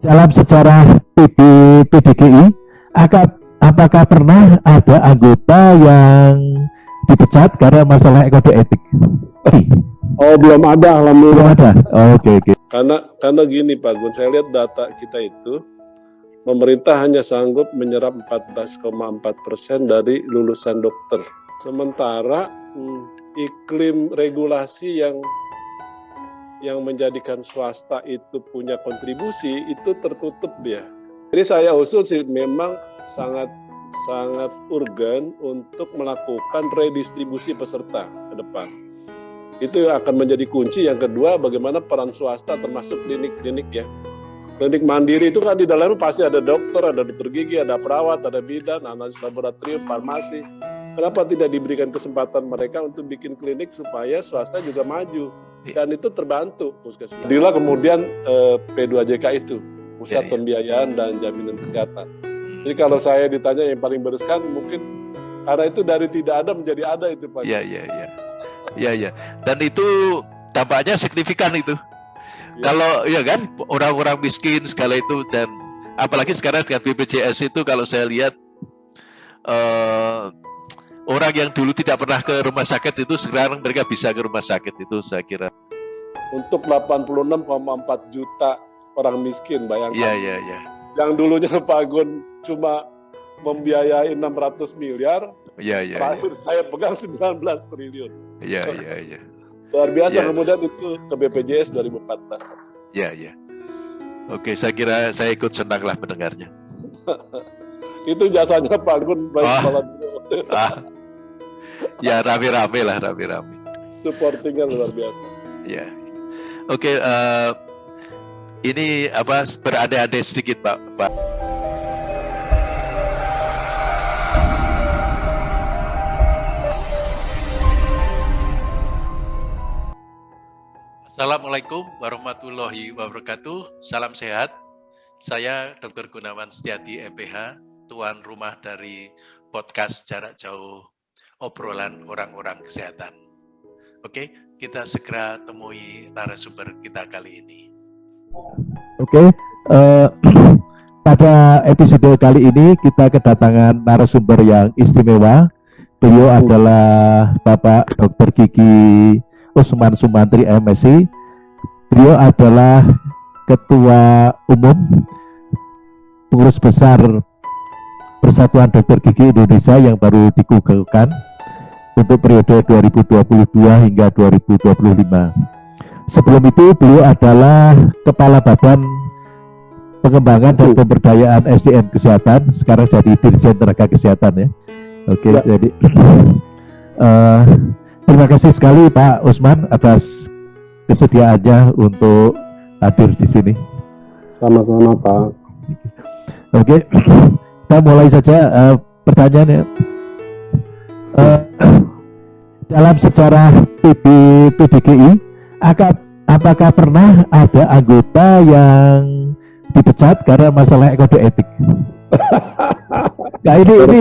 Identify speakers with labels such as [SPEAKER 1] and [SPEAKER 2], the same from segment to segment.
[SPEAKER 1] dalam sejarah PB, PDGI, apakah pernah ada anggota yang dipecat karena masalah kode etik?
[SPEAKER 2] Oh belum ada alhamdulillah. Belum
[SPEAKER 1] ada. Oh, oke okay, oke. Okay.
[SPEAKER 2] Karena karena gini Pak Gun, saya lihat data kita itu pemerintah hanya sanggup menyerap 14,4 persen dari lulusan dokter. Sementara hmm, iklim regulasi yang yang menjadikan swasta itu punya kontribusi itu tertutup ya. Jadi saya usul sih memang sangat sangat urgen untuk melakukan redistribusi peserta ke depan. Itu akan menjadi kunci. Yang kedua, bagaimana peran swasta termasuk klinik-klinik ya. Klinik mandiri itu kan di dalamnya pasti ada dokter, ada dokter gigi, ada perawat, ada bidan, analis laboratorium, farmasi. Kenapa tidak diberikan kesempatan mereka untuk bikin klinik supaya swasta juga maju? Iya. Dan itu terbantu puskesmas. Inilah kemudian eh, P2JK itu, Pusat ya, ya. Pembiayaan dan Jaminan Kesehatan. Hmm. Jadi kalau saya ditanya yang paling bereskan mungkin karena itu dari tidak ada menjadi ada itu Pak.
[SPEAKER 3] Iya, iya, iya. Iya, iya. Dan itu tampaknya signifikan itu. Ya. Kalau ya kan orang-orang miskin segala itu dan apalagi sekarang dengan BPJS itu kalau saya lihat uh, orang yang dulu tidak pernah ke rumah sakit itu sekarang mereka bisa ke rumah sakit itu saya kira.
[SPEAKER 2] Untuk 86,4 juta orang miskin bayangkan.
[SPEAKER 3] Iya iya iya.
[SPEAKER 2] Yang dulunya Pak Gun cuma membiayai 600 miliar.
[SPEAKER 3] Iya iya.
[SPEAKER 2] Terakhir ya. saya pegang 19 triliun.
[SPEAKER 3] Iya iya iya.
[SPEAKER 2] Luar biasa yes. kemudian itu ke BPJS 2014.
[SPEAKER 3] Ya, ya. Oke, saya kira saya ikut senang lah mendengarnya.
[SPEAKER 2] itu jasanya Pak Gun sebagai oh. kepala
[SPEAKER 3] ah. Ya, rame-rame lah, rame-rame.
[SPEAKER 2] Supportingnya luar biasa.
[SPEAKER 3] Ya. Oke, uh, ini apa berada-ada sedikit Pak. Pak. Assalamualaikum warahmatullahi wabarakatuh. Salam sehat. Saya Dr. Gunawan Setiati MPH, tuan rumah dari podcast jarak jauh obrolan orang-orang kesehatan. Oke, kita segera temui narasumber kita kali ini.
[SPEAKER 1] Oke, uh, pada episode kali ini kita kedatangan narasumber yang istimewa. Beliau adalah Bapak Dr. Gigi Usman Sumantri MSc. Beliau adalah Ketua Umum Pengurus Besar Persatuan Dokter Gigi Indonesia yang baru dikukuhkan untuk periode 2022 hingga 2025. Sebelum itu beliau adalah Kepala Badan Pengembangan dan Pemberdayaan SDM Kesehatan, sekarang jadi Dirjen Tenaga Kesehatan ya. Oke, ya. jadi uh, Terima kasih sekali Pak Usman atas kesediaannya untuk hadir di sini.
[SPEAKER 2] Sama-sama Pak.
[SPEAKER 1] Oke, kita mulai saja uh, pertanyaannya. Uh, dalam sejarah PB PDGI, apakah pernah ada anggota yang dipecat karena masalah kode etik? Nah ini, ini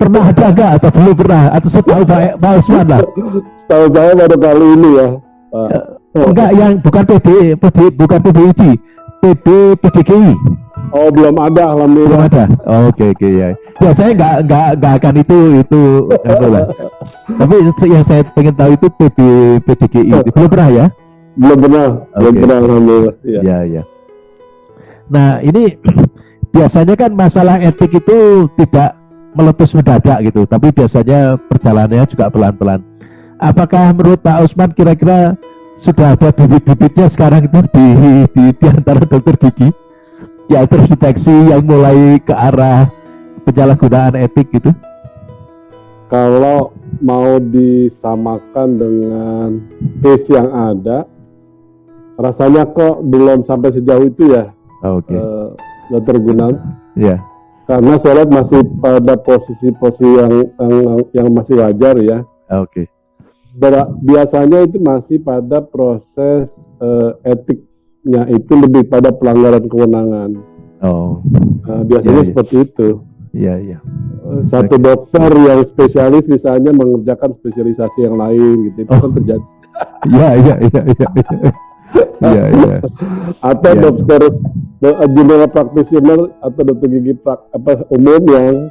[SPEAKER 1] pernah ada enggak atau belum pernah atau setahu Pak, Pak Usman lah?
[SPEAKER 2] Setahu saya baru kali ini ya. Pak.
[SPEAKER 1] Enggak yang bukan PD, PD bukan PBID, PD PDGI.
[SPEAKER 2] Oh belum ada alhamdulillah.
[SPEAKER 1] Belum ada. Oh, Oke okay, oke okay, ya. Ya saya enggak enggak enggak akan itu itu lah. Tapi yang saya pengen tahu itu PD PDGI oh. belum pernah ya?
[SPEAKER 2] Belum pernah. Okay. Belum pernah alhamdulillah.
[SPEAKER 1] Ya. ya ya. Nah ini biasanya kan masalah etik itu tidak meletus mendadak gitu, tapi biasanya perjalanannya juga pelan-pelan. Apakah menurut Pak Usman kira-kira sudah ada bibit-bibitnya sekarang itu di, di, di antara dokter gigi ya terdeteksi yang mulai ke arah penyalahgunaan etik gitu?
[SPEAKER 2] Kalau mau disamakan dengan case yang ada, rasanya kok belum sampai sejauh itu ya.
[SPEAKER 1] Oh, Oke. Okay. Uh,
[SPEAKER 2] Dokter Gunawan.
[SPEAKER 1] Iya.
[SPEAKER 2] Karena saya masih pada posisi-posisi yang, yang yang masih wajar ya.
[SPEAKER 1] Oke.
[SPEAKER 2] Okay. Biasanya itu masih pada proses uh, etiknya itu lebih pada pelanggaran kewenangan.
[SPEAKER 1] Oh.
[SPEAKER 2] Uh, biasanya ya, seperti itu.
[SPEAKER 1] Iya, iya.
[SPEAKER 2] Uh, satu okay. dokter yang spesialis misalnya mengerjakan spesialisasi yang lain gitu itu oh. kan terjadi.
[SPEAKER 1] Iya, iya, iya, iya. Iya, iya.
[SPEAKER 2] Atau ya. dokter general practitioner atau dokter gigi prak, apa umum yang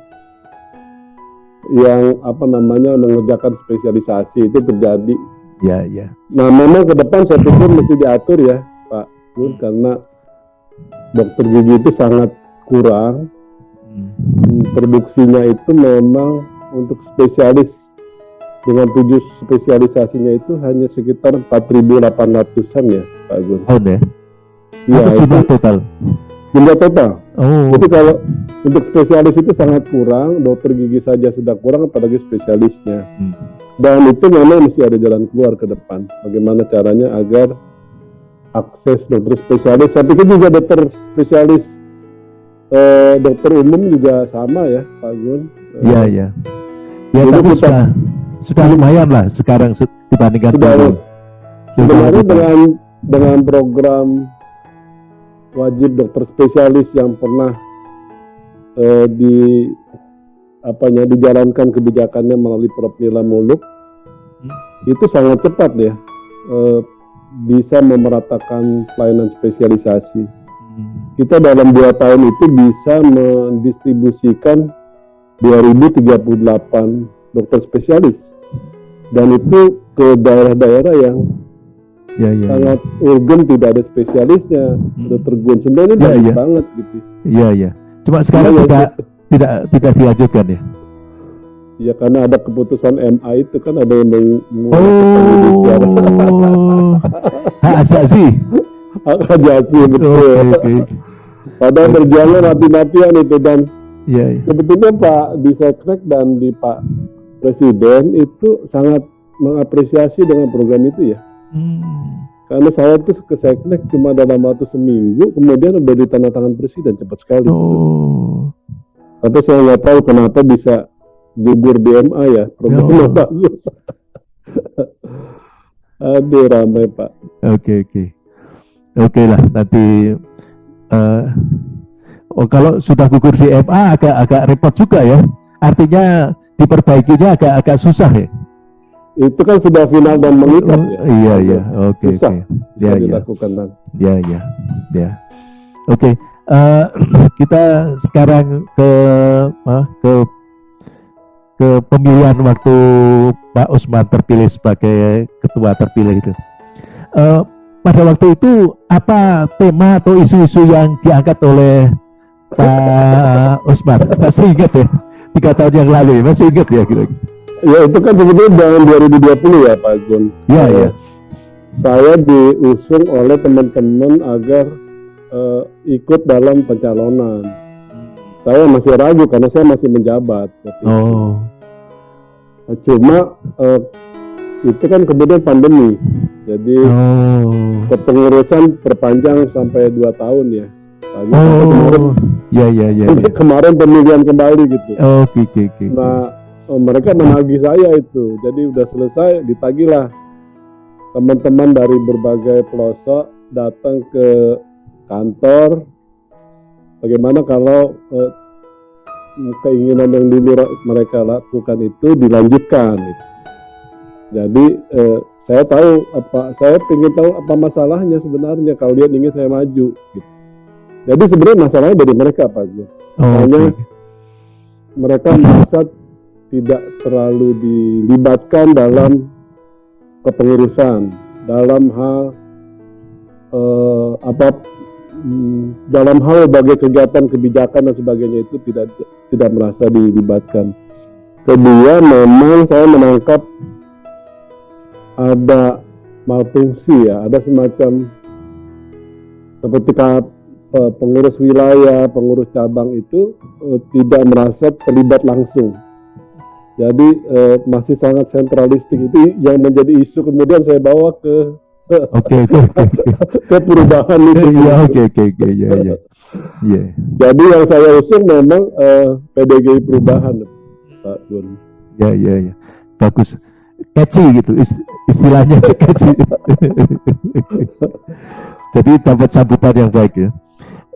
[SPEAKER 2] yang apa namanya mengerjakan spesialisasi itu terjadi.
[SPEAKER 1] Ya, ya.
[SPEAKER 2] Nah, memang ke depan saya pikir mesti diatur ya, Gun,
[SPEAKER 1] Hmm.
[SPEAKER 2] karena dokter gigi itu sangat kurang.
[SPEAKER 1] Hmm.
[SPEAKER 2] Hmm, Produksinya itu memang untuk spesialis dengan tujuh spesialisasinya itu hanya sekitar 4.800-an ya, Pak Gun.
[SPEAKER 1] Tahun ya?
[SPEAKER 2] Iya,
[SPEAKER 1] Atau
[SPEAKER 2] itu
[SPEAKER 1] jumlah total?
[SPEAKER 2] jumlah total.
[SPEAKER 1] Oh,
[SPEAKER 2] Jadi kalau untuk spesialis itu sangat kurang, dokter gigi saja sudah kurang, apalagi spesialisnya.
[SPEAKER 1] Hmm.
[SPEAKER 2] Dan itu memang mesti ada jalan keluar ke depan. Bagaimana caranya agar akses dokter spesialis, saya pikir juga dokter spesialis, eh, dokter umum juga sama ya, Pak Gun. Eh,
[SPEAKER 1] Iya, iya. Ya,
[SPEAKER 2] Dulu
[SPEAKER 1] tapi
[SPEAKER 2] kita-
[SPEAKER 1] sudah sudah lumayan lah sekarang se- dibandingkan
[SPEAKER 2] Sudah,
[SPEAKER 1] dulu.
[SPEAKER 2] Sebenarnya
[SPEAKER 1] Sudah-
[SPEAKER 2] dengan dengan program wajib dokter spesialis yang pernah eh, di apanya dijalankan kebijakannya melalui Prof Nila Muluk
[SPEAKER 1] Hmm.
[SPEAKER 2] itu sangat cepat ya eh, bisa memeratakan pelayanan spesialisasi.
[SPEAKER 1] Hmm.
[SPEAKER 2] Kita dalam dua tahun itu bisa mendistribusikan 2038 dokter spesialis dan itu ke daerah-daerah yang
[SPEAKER 1] Ya, ya, ya.
[SPEAKER 2] sangat urgen tidak ada spesialisnya dokter Gun sebenarnya
[SPEAKER 1] Ya,
[SPEAKER 2] baik
[SPEAKER 1] ya.
[SPEAKER 2] banget gitu
[SPEAKER 1] Iya, iya. Cuma sekarang
[SPEAKER 2] Iya,
[SPEAKER 1] tidak tidak tidak dilanjutkan ya.
[SPEAKER 2] Ya karena ada keputusan MA itu kan ada yang meng-
[SPEAKER 1] Oh, hak asasi.
[SPEAKER 2] hak ajasi betul
[SPEAKER 1] Oke, oke.
[SPEAKER 2] padahal berjuangnya mati-matian itu dan
[SPEAKER 1] Iya, iya.
[SPEAKER 2] sebetulnya Pak di Seknek dan di Pak Presiden itu sangat mengapresiasi dengan program itu ya
[SPEAKER 1] Hmm.
[SPEAKER 2] karena saya tuh ke Seknek cuma dalam waktu seminggu kemudian udah ditandatangan Presiden cepat sekali
[SPEAKER 1] Oh,
[SPEAKER 2] Tapi saya nggak tahu kenapa bisa gugur di MA ya. Programnya
[SPEAKER 1] Ya.
[SPEAKER 2] bagus. Aduh ramai Pak.
[SPEAKER 1] oke, oke. Oke lah, nanti eh, oh kalau sudah gugur di MA agak agak repot juga ya. Artinya diperbaikinya agak agak susah ya.
[SPEAKER 2] Itu kan sudah final dan mengikat ya.
[SPEAKER 1] Oh, iya, iya. Oke,
[SPEAKER 2] Susah.
[SPEAKER 1] oke.
[SPEAKER 2] Bisa
[SPEAKER 1] Ya, ya.
[SPEAKER 2] dilakukan dan
[SPEAKER 1] Ya, ya, ya. Oke, eh, kita sekarang ke ah, ke ke pemilihan waktu Pak Usman terpilih sebagai ketua terpilih itu. Eh, pada waktu itu apa tema atau isu-isu yang diangkat oleh Pak Usman? Masih ingat ya? Tiga tahun yang lalu ya, masih ingat ya kira-kira?
[SPEAKER 2] Ya itu kan sebetulnya tahun 2020 ya Pak Gun.
[SPEAKER 1] Ya, ya.
[SPEAKER 2] Saya diusung oleh teman-teman agar eh, ikut dalam pencalonan. Saya masih ragu karena saya masih menjabat. waktu itu.
[SPEAKER 1] Oh,
[SPEAKER 2] Cuma eh, itu kan kemudian pandemi. Jadi
[SPEAKER 1] oh,
[SPEAKER 2] kepengurusan perpanjang sampai dua tahun ya. Tadi sampai kemarin,
[SPEAKER 1] oh, ya, ya, ya. ya.
[SPEAKER 2] kemarin pemilihan kembali gitu.
[SPEAKER 1] Oke, oke, oke.
[SPEAKER 2] Nah eh, mereka menagih saya itu. Jadi udah selesai ditagihlah teman-teman dari berbagai pelosok datang ke kantor. Bagaimana kalau eh, keinginan yang dulu mereka lakukan itu dilanjutkan? gitu. Jadi eh, saya tahu apa saya ingin tahu apa masalahnya sebenarnya kalau dia ingin saya maju. Gitu. Jadi sebenarnya masalahnya dari mereka Pak Gu.
[SPEAKER 1] Oh,
[SPEAKER 2] hanya-
[SPEAKER 1] oke.
[SPEAKER 2] Mereka merasa tidak terlalu dilibatkan dalam kepengurusan, dalam hal eh, apa dalam hal berbagai kegiatan kebijakan dan sebagainya itu tidak tidak merasa dilibatkan. Kedua, memang saya menangkap ada malfungsi ya, ada semacam seperti pengurus wilayah, pengurus cabang itu eh, tidak merasa terlibat langsung. Jadi eh, masih sangat sentralistik itu yang menjadi isu kemudian saya bawa ke
[SPEAKER 1] Oke, oke, oke.
[SPEAKER 2] ke perubahan itu.
[SPEAKER 1] Iya, oke, oke, oke, iya, iya. Iya.
[SPEAKER 2] Jadi yang saya usung memang eh, PDGI perubahan, Pak Gun.
[SPEAKER 1] Ya, ya, ya. Bagus. Catchy gitu, ist- istilahnya catchy. Jadi dapat sambutan yang baik ya.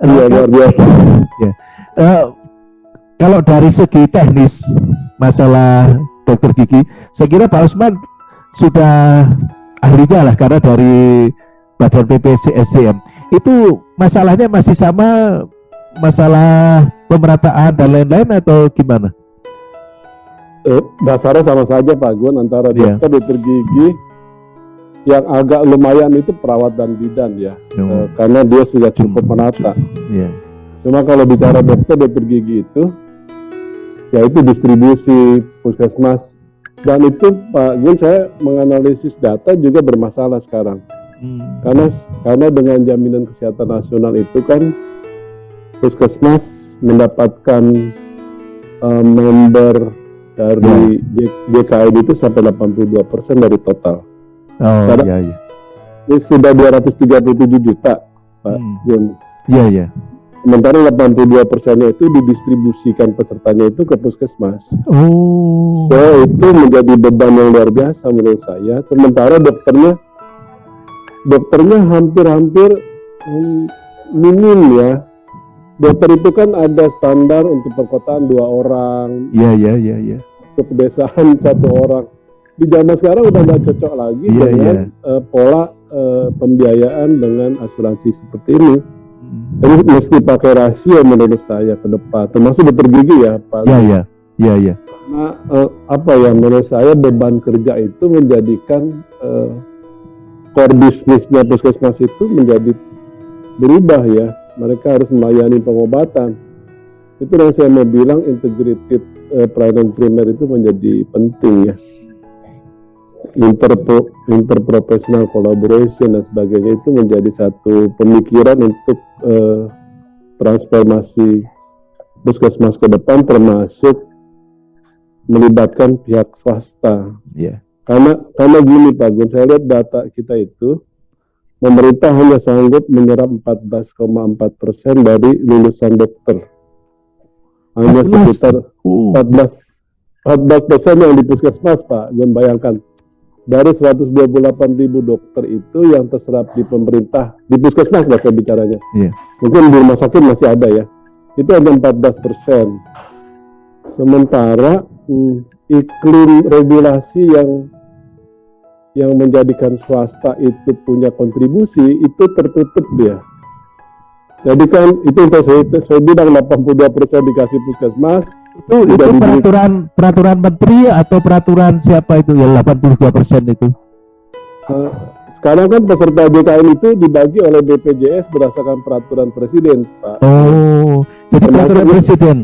[SPEAKER 2] Iya luar biasa.
[SPEAKER 1] Eh, kalau dari segi teknis masalah dokter gigi, saya kira Pak Usman sudah ahlinya lah karena dari Badan PPCSDM itu masalahnya masih sama masalah pemerataan dan lain-lain atau gimana?
[SPEAKER 2] Eh, dasarnya sama saja Pak Gun antara
[SPEAKER 1] Iya.
[SPEAKER 2] dokter dokter gigi yang agak lumayan itu perawat dan bidan ya Eh, karena dia sudah cukup menata.
[SPEAKER 1] Iya.
[SPEAKER 2] Cuma kalau bicara dokter dokter gigi itu ya itu distribusi puskesmas dan itu Pak Gun saya menganalisis data juga bermasalah sekarang
[SPEAKER 1] Hmm.
[SPEAKER 2] karena karena dengan jaminan kesehatan nasional itu kan puskesmas mendapatkan eh, member dari J- JKN itu sampai 82% dari total.
[SPEAKER 1] Oh
[SPEAKER 2] Karena-
[SPEAKER 1] iya iya.
[SPEAKER 2] Ini sudah 237 juta, Pak
[SPEAKER 1] Hmm.
[SPEAKER 2] Gun.
[SPEAKER 1] Iya iya.
[SPEAKER 2] Sementara 82 persennya itu didistribusikan pesertanya itu ke puskesmas.
[SPEAKER 1] Oh.
[SPEAKER 2] So itu menjadi beban yang luar biasa menurut saya. Sementara dokternya, dokternya hampir-hampir hmm, minim ya. Dokter itu kan ada standar untuk perkotaan dua orang,
[SPEAKER 1] Iya iya iya iya.
[SPEAKER 2] untuk pedesaan satu orang. Di zaman sekarang udah nggak cocok lagi
[SPEAKER 1] Iya,
[SPEAKER 2] dengan eh, pola eh, pembiayaan dengan asuransi seperti ini. Jadi mesti pakai rasio menurut saya ke depan, termasuk dokter gigi ya Pak.
[SPEAKER 1] Iya iya. Iya iya.
[SPEAKER 2] Karena eh, apa ya menurut saya beban kerja itu menjadikan eh, core bisnisnya puskesmas itu menjadi berubah ya. Mereka harus melayani pengobatan. Itu yang saya mau bilang integrated eh, pelayanan primer itu menjadi penting ya. Interpro, interprofessional collaboration dan sebagainya itu menjadi satu pemikiran untuk eh, transformasi puskesmas ke depan termasuk melibatkan pihak swasta.
[SPEAKER 1] Iya.
[SPEAKER 2] Karena karena gini Pak Gun, saya lihat data kita itu pemerintah hanya sanggup menyerap 14,4 persen dari lulusan dokter. Hanya
[SPEAKER 1] 14?
[SPEAKER 2] sekitar
[SPEAKER 1] Oh.
[SPEAKER 2] 14 14 persen yang di puskesmas Pak Gun bayangkan dari 128 ribu dokter itu yang terserap di pemerintah di puskesmas lah saya bicaranya.
[SPEAKER 1] Iya.
[SPEAKER 2] Mungkin di rumah sakit masih ada ya. Itu hanya 14 persen. Sementara hmm, iklim regulasi yang yang menjadikan swasta itu punya kontribusi itu tertutup dia. Jadi kan itu yang saya, saya bilang 82 persen dikasih puskesmas,
[SPEAKER 1] Itu itu
[SPEAKER 2] diberi-
[SPEAKER 1] peraturan peraturan menteri atau peraturan siapa itu yang 82% itu?
[SPEAKER 2] Eh, sekarang kan peserta JKN itu dibagi oleh BPJS berdasarkan peraturan presiden, Pak.
[SPEAKER 1] Oh, jadi
[SPEAKER 2] Termasuk-
[SPEAKER 1] peraturan presiden.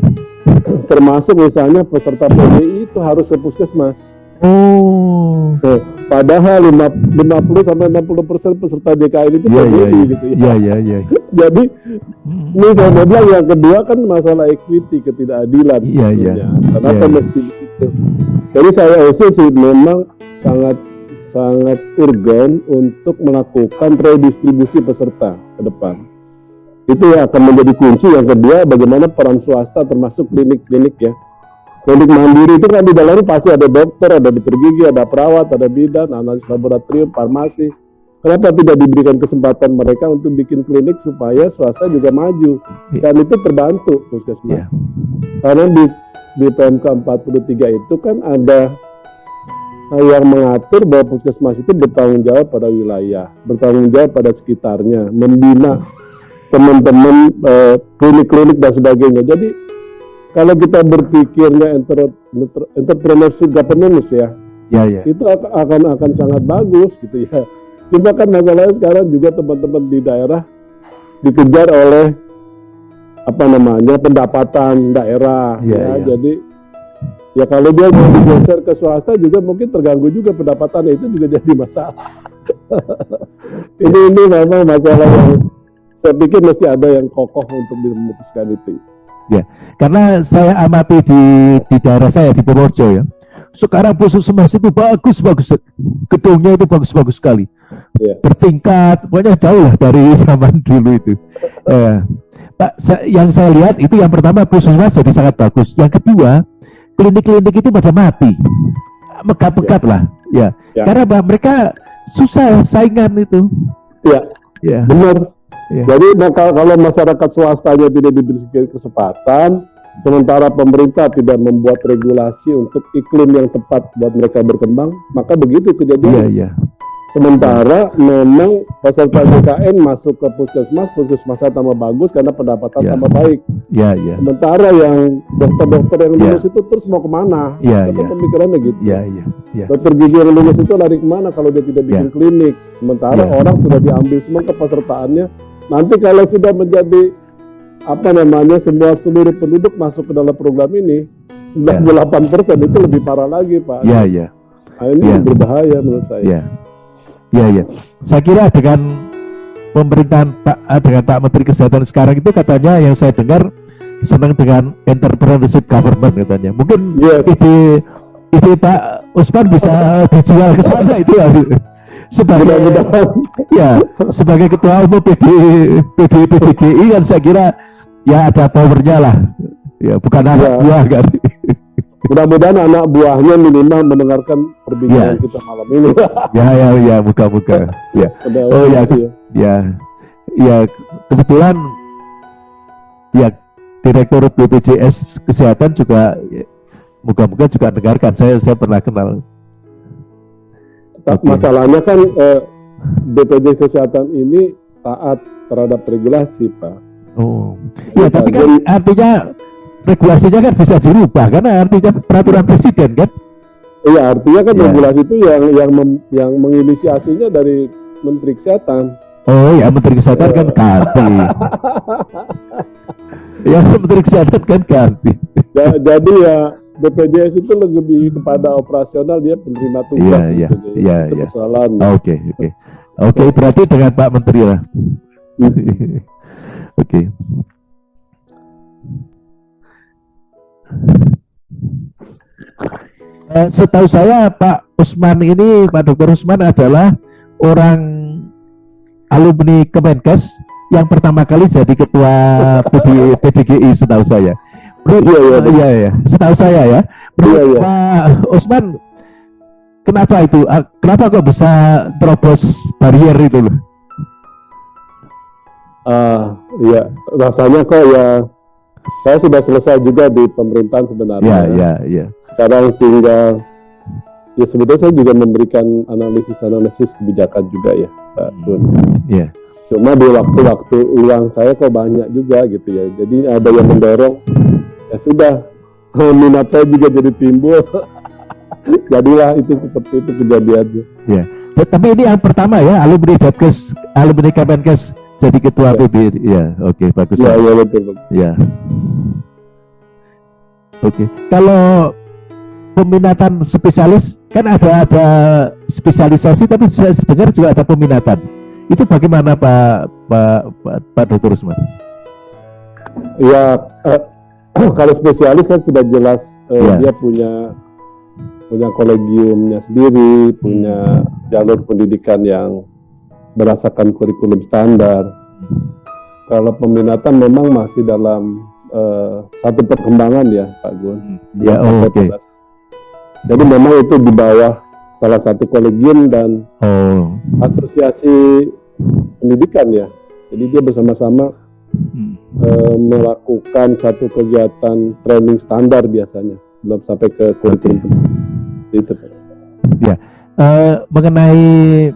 [SPEAKER 2] Termasuk misalnya peserta PBI itu harus ke puskesmas.
[SPEAKER 1] Oh.
[SPEAKER 2] Nah, padahal lima- 50 sampai 60 persen peserta JKN itu
[SPEAKER 1] Iya iya
[SPEAKER 2] PBI
[SPEAKER 1] iya.
[SPEAKER 2] gitu ya.
[SPEAKER 1] Iya iya iya.
[SPEAKER 2] Jadi
[SPEAKER 1] Hmm.
[SPEAKER 2] ini saya mau bilang yang kedua kan masalah equity ketidakadilan.
[SPEAKER 1] Iya, iya.
[SPEAKER 2] sebetulnya. Kenapa
[SPEAKER 1] Iya, iya.
[SPEAKER 2] mesti begitu? Jadi saya usul sih memang sangat sangat urgen untuk melakukan redistribusi peserta ke depan. Itu yang akan menjadi kunci. Yang kedua, bagaimana peran swasta termasuk klinik-klinik ya. Klinik mandiri itu kan di dalamnya pasti ada dokter, ada dokter gigi, ada perawat, ada bidan, analis laboratorium, farmasi. Kenapa tidak diberikan kesempatan mereka untuk bikin klinik supaya swasta juga maju
[SPEAKER 1] Iya.
[SPEAKER 2] dan itu terbantu puskesmas.
[SPEAKER 1] Iya.
[SPEAKER 2] Karena di di PMK 43 itu kan ada eh, yang mengatur bahwa puskesmas itu bertanggung jawab pada wilayah, bertanggung jawab pada sekitarnya, membina teman-teman eh, klinik-klinik dan sebagainya. Jadi kalau kita berpikirnya enter- entrepreneurship governance ya,
[SPEAKER 1] Iya iya.
[SPEAKER 2] itu ak- akan akan sangat bagus gitu ya. Cuma kan masalahnya sekarang juga teman-teman di daerah dikejar oleh apa namanya pendapatan daerah
[SPEAKER 1] Iya,
[SPEAKER 2] ya.
[SPEAKER 1] iya.
[SPEAKER 2] Jadi ya kalau dia mau digeser ke swasta juga mungkin terganggu juga pendapatannya itu juga jadi masalah. ini ini memang masalah yang saya pikir mesti ada yang kokoh untuk memutuskan itu.
[SPEAKER 1] Karena saya amati di di daerah saya di Purworejo ya. Sekarang puskesmas itu bagus bagus gedungnya itu bagus bagus sekali.
[SPEAKER 2] Iya.
[SPEAKER 1] Bertingkat, pokoknya jauh lah dari zaman dulu itu. Eh, Pak, sa- yang saya lihat itu yang pertama puskesmas jadi sangat bagus. Yang kedua, klinik-klinik itu pada mati. Mekat-mekat lah, ya.
[SPEAKER 2] Ya.
[SPEAKER 1] Karena Pak, mereka susah saingan itu.
[SPEAKER 2] Ya,
[SPEAKER 1] Ya.
[SPEAKER 2] benar.
[SPEAKER 1] Iya.
[SPEAKER 2] Jadi nah, kalau masyarakat swastanya tidak diberi kesempatan, sementara pemerintah tidak membuat regulasi untuk iklim yang tepat buat mereka berkembang, maka begitu
[SPEAKER 1] Iya,
[SPEAKER 2] kejadian.
[SPEAKER 1] iya.
[SPEAKER 2] Sementara memang peserta JKN masuk ke puskesmas, puskesmasnya tambah bagus karena pendapatan
[SPEAKER 1] Ya.
[SPEAKER 2] tambah baik.
[SPEAKER 1] Ya, ya.
[SPEAKER 2] Sementara yang dokter-dokter yang
[SPEAKER 1] Ya.
[SPEAKER 2] lulus itu terus mau ke mana?
[SPEAKER 1] Ya,
[SPEAKER 2] Itu
[SPEAKER 1] ya.
[SPEAKER 2] pemikirannya gitu.
[SPEAKER 1] Ya, ya. Ya.
[SPEAKER 2] Dokter gigi yang lulus itu lari ke mana kalau dia tidak bikin
[SPEAKER 1] Ya.
[SPEAKER 2] klinik? Sementara orang sudah diambil semua kepesertaannya. Nanti kalau sudah menjadi apa namanya semua seluruh penduduk masuk ke dalam program ini, 98% itu lebih parah lagi Pak.
[SPEAKER 1] Ya, ya.
[SPEAKER 2] Nah, ini
[SPEAKER 1] Ya.
[SPEAKER 2] berbahaya menurut saya.
[SPEAKER 1] Ya, ya, ya. Saya kira dengan pemerintahan Pak eh, dengan Pak Menteri Kesehatan sekarang itu katanya yang saya dengar senang dengan entrepreneurship government katanya. Mungkin
[SPEAKER 2] Yes.
[SPEAKER 1] ide ide Pak Usman bisa dijual ke sana itu ya. Sebagai ya sebagai ketua umum PD PD PDGI kan saya kira ya ada powernya lah. Ya bukan anak
[SPEAKER 2] Ya.
[SPEAKER 1] buah kan.
[SPEAKER 2] Mudah-mudahan anak buahnya minimal mendengarkan perbincangan
[SPEAKER 1] Ya.
[SPEAKER 2] kita malam ini.
[SPEAKER 1] ya ya ya buka-buka. Ya. Oh, ya. ya ya kebetulan ya direktur BPJS kesehatan juga ya, moga-moga juga dengarkan saya saya pernah kenal
[SPEAKER 2] Ta-
[SPEAKER 1] Oke.
[SPEAKER 2] Masalahnya kan eh, BPJS kesehatan ini taat terhadap regulasi, Pak.
[SPEAKER 1] oh ya
[SPEAKER 2] Pak,
[SPEAKER 1] tapi kan
[SPEAKER 2] jadi-
[SPEAKER 1] artinya regulasinya kan bisa dirubah karena artinya peraturan presiden kan
[SPEAKER 2] Iya, artinya kan
[SPEAKER 1] Ya.
[SPEAKER 2] regulasi itu yang yang mem- yang menginisiasinya dari Menteri Kesehatan.
[SPEAKER 1] oh ya menteri kesehatan kan ganti ya menteri kesehatan kan ganti
[SPEAKER 2] Ja- jadi ya BPJS itu lebih kepada operasional dia penerima tugas.
[SPEAKER 1] Iya, iya,
[SPEAKER 2] gitu.
[SPEAKER 1] Iya,
[SPEAKER 2] itu
[SPEAKER 1] iya.
[SPEAKER 2] persoalan.
[SPEAKER 1] oke oke oke berarti dengan Pak Menteri lah oke Eh, setahu saya Pak Usman ini Pak Dr. Usman adalah orang alumni Kemenkes yang pertama kali jadi ketua PD, PDGI setahu saya. Menurut-
[SPEAKER 2] Iya, iya,
[SPEAKER 1] iya, iya. Setahu saya ya. Menurut
[SPEAKER 2] Iya, iya.
[SPEAKER 1] Pak Usman, kenapa itu? Ah, Kenapa kok bisa terobos barrier itu loh?
[SPEAKER 2] Ah, iya, rasanya kok ya saya sudah selesai juga di pemerintahan sebenarnya.
[SPEAKER 1] Iya, iya, iya.
[SPEAKER 2] Sekarang tinggal ya sebetulnya saya juga memberikan analisis-analisis kebijakan juga ya, Pak Bun.
[SPEAKER 1] Iya.
[SPEAKER 2] Cuma di waktu-waktu luang saya kok banyak juga gitu ya. Jadi ada yang mendorong ya sudah minat saya juga jadi timbul. Jadilah itu seperti itu kejadiannya.
[SPEAKER 1] Ya, Tapi ini yang pertama ya, alumni Depkes, alumni Kemenkes jadi ketua
[SPEAKER 2] Ya.
[SPEAKER 1] Iya, oke, bagus.
[SPEAKER 2] Iya, iya betul. betul.
[SPEAKER 1] Ya. Oke. Kalau peminatan spesialis kan ada ada spesialisasi tapi saya dengar juga ada peminatan. Itu bagaimana Pak Pak Pak, Pak Dr. Usman?
[SPEAKER 2] Ya eh, kalau spesialis kan sudah jelas eh,
[SPEAKER 1] Iya.
[SPEAKER 2] dia punya punya kolegiumnya sendiri, punya jalur pendidikan yang berdasarkan kurikulum standar. Kalau peminatan memang masih dalam eh, satu perkembangan ya, Pak Gun.
[SPEAKER 1] Ya,
[SPEAKER 2] Belum
[SPEAKER 1] oh, oke.
[SPEAKER 2] pada- Jadi memang itu di bawah salah satu kolegium dan
[SPEAKER 1] Oh.
[SPEAKER 2] asosiasi pendidikan ya. Jadi dia bersama-sama
[SPEAKER 1] Hmm.
[SPEAKER 2] eh, melakukan satu kegiatan training standar biasanya belum sampai ke kurikulum itu
[SPEAKER 1] Eh, mengenai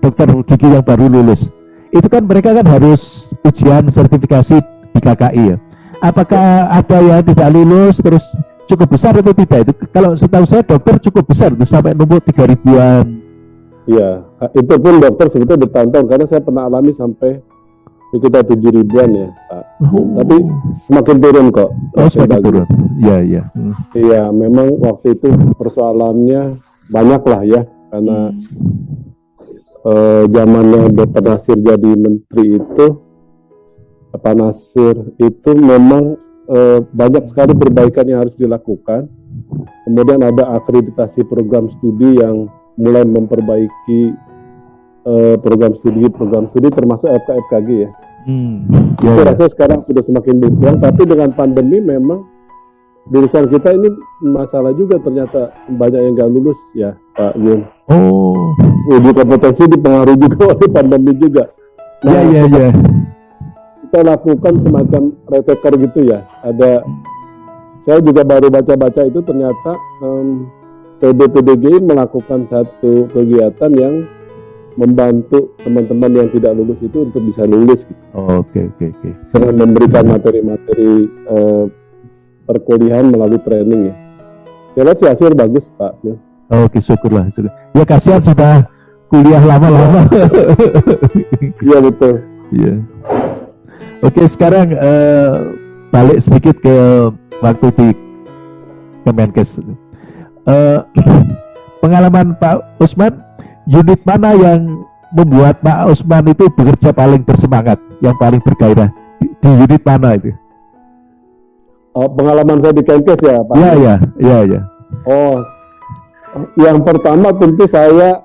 [SPEAKER 1] dokter gigi yang baru lulus, itu kan mereka kan harus ujian sertifikasi di KKI ya. Apakah ada yang tidak lulus terus cukup besar atau tidak itu? Kalau setahu saya dokter cukup besar itu sampai numpuk tiga ribuan.
[SPEAKER 2] Iya, itu pun dokter sebetulnya bertahun-tahun karena saya pernah alami sampai sekitar tujuh ribuan ya, Pak. Tapi semakin turun kok.
[SPEAKER 1] oh, semakin
[SPEAKER 2] bagus.
[SPEAKER 1] turun. Iya iya. Hmm.
[SPEAKER 2] Iya, memang waktu itu persoalannya banyak lah ya, karena eh, zamannya Dr. Nasir jadi menteri itu, Pak Nasir itu memang eh, banyak sekali perbaikan yang harus dilakukan. Kemudian ada akreditasi program studi yang mulai memperbaiki eh, program studi, program studi termasuk FK-FKG ya.
[SPEAKER 1] Hmm.
[SPEAKER 2] Saya
[SPEAKER 1] Ya, ya.
[SPEAKER 2] rasa sekarang sudah semakin berkurang, tapi dengan pandemi memang jurusan kita ini masalah juga ternyata banyak yang nggak lulus ya Pak Yun.
[SPEAKER 1] Oh.
[SPEAKER 2] Uji kompetensi dipengaruhi juga oleh pandemi juga. Nah,
[SPEAKER 1] Iya iya iya.
[SPEAKER 2] kita lakukan semacam reteker gitu ya. Ada, saya juga baru baca-baca itu ternyata em, PDPDGI melakukan satu kegiatan yang membantu teman-teman yang tidak lulus itu untuk bisa lulus gitu.
[SPEAKER 1] Oh, Oke oke oke.
[SPEAKER 2] dengan memberikan materi-materi eh, perkuliahan melalui training ya. Saya lihat sih hasil bagus Pak. Ya.
[SPEAKER 1] Oke syukurlah. syukur. Ya kasihan sudah kuliah lama-lama.
[SPEAKER 2] Iya betul.
[SPEAKER 1] Iya. Oke sekarang eh, balik sedikit ke waktu di Kemenkes. Eh, pengalaman Pak Usman, unit mana yang membuat Pak Usman itu bekerja paling bersemangat, yang paling bergairah di, di unit mana itu?
[SPEAKER 2] Oh, pengalaman saya di Kenkes ya Pak.
[SPEAKER 1] Iya iya iya iya.
[SPEAKER 2] Oh, yang pertama tentu saya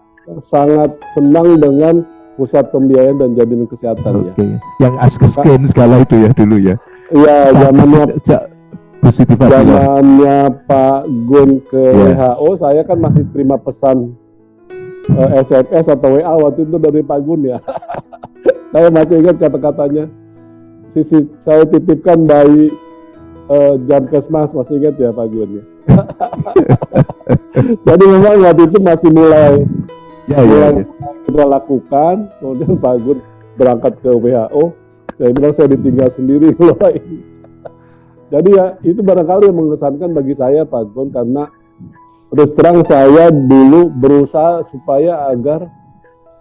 [SPEAKER 2] sangat senang dengan pusat pembiayaan dan jaminan kesehatan
[SPEAKER 1] Oke.
[SPEAKER 2] ya.
[SPEAKER 1] Yang askesken segala itu ya dulu ya.
[SPEAKER 2] Iya, zamannya
[SPEAKER 1] Fadila.
[SPEAKER 2] zamannya Pak Gun ke
[SPEAKER 1] Iya.
[SPEAKER 2] WHO, saya kan masih terima pesan eh, SMS atau WA waktu itu dari Pak Gun ya. saya masih ingat kata-katanya. Sisi saya titipkan bayi eh, Jankesmas masih ingat ya Pak Gun ya. Jadi memang waktu itu masih mulai
[SPEAKER 1] Ya ya.
[SPEAKER 2] mulai
[SPEAKER 1] ya.
[SPEAKER 2] kita lakukan, kemudian Pak Gun berangkat ke WHO, saya bilang saya ditinggal sendiri loh ini. Jadi ya itu barangkali yang mengesankan bagi saya Pak Gun karena terus terang saya dulu berusaha supaya agar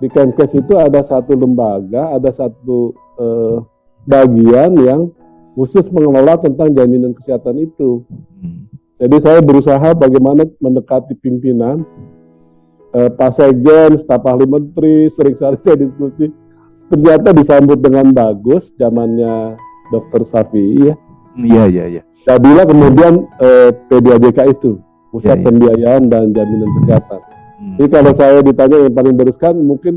[SPEAKER 2] di Kemenkes itu ada satu lembaga, ada satu eh, bagian yang khusus mengelola tentang jaminan kesehatan itu. Jadi saya berusaha bagaimana mendekati pimpinan, eh, Pak Sekjen, staf ahli menteri, sering kali saya diskusi. Ternyata disambut dengan bagus zamannya Dr. Safi ya.
[SPEAKER 1] Iya iya iya.
[SPEAKER 2] Jadilah kemudian eh, P2JK itu, Pusat
[SPEAKER 1] Ya, ya.
[SPEAKER 2] Pembiayaan dan Jaminan Kesehatan.
[SPEAKER 1] Hmm.
[SPEAKER 2] Jadi kalau saya ditanya yang paling berkesan mungkin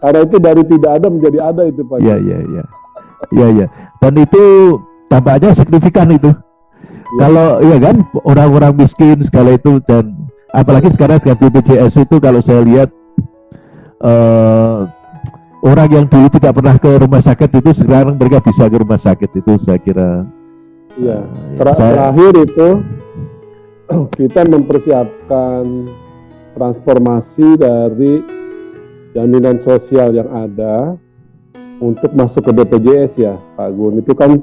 [SPEAKER 2] karena itu dari tidak ada menjadi ada itu Pak.
[SPEAKER 1] Iya iya iya. Iya iya. Dan itu tampaknya signifikan itu.
[SPEAKER 2] Ya.
[SPEAKER 1] Kalau iya kan orang-orang miskin segala itu dan apalagi sekarang dengan BPJS itu kalau saya lihat eh orang yang dulu tidak pernah ke rumah sakit itu sekarang mereka bisa ke rumah sakit itu saya kira
[SPEAKER 2] Iya.
[SPEAKER 1] eh,
[SPEAKER 2] Ter-
[SPEAKER 1] saya-
[SPEAKER 2] terakhir itu kita mempersiapkan transformasi dari jaminan sosial yang ada untuk masuk ke BPJS ya Pak Gun. Itu kan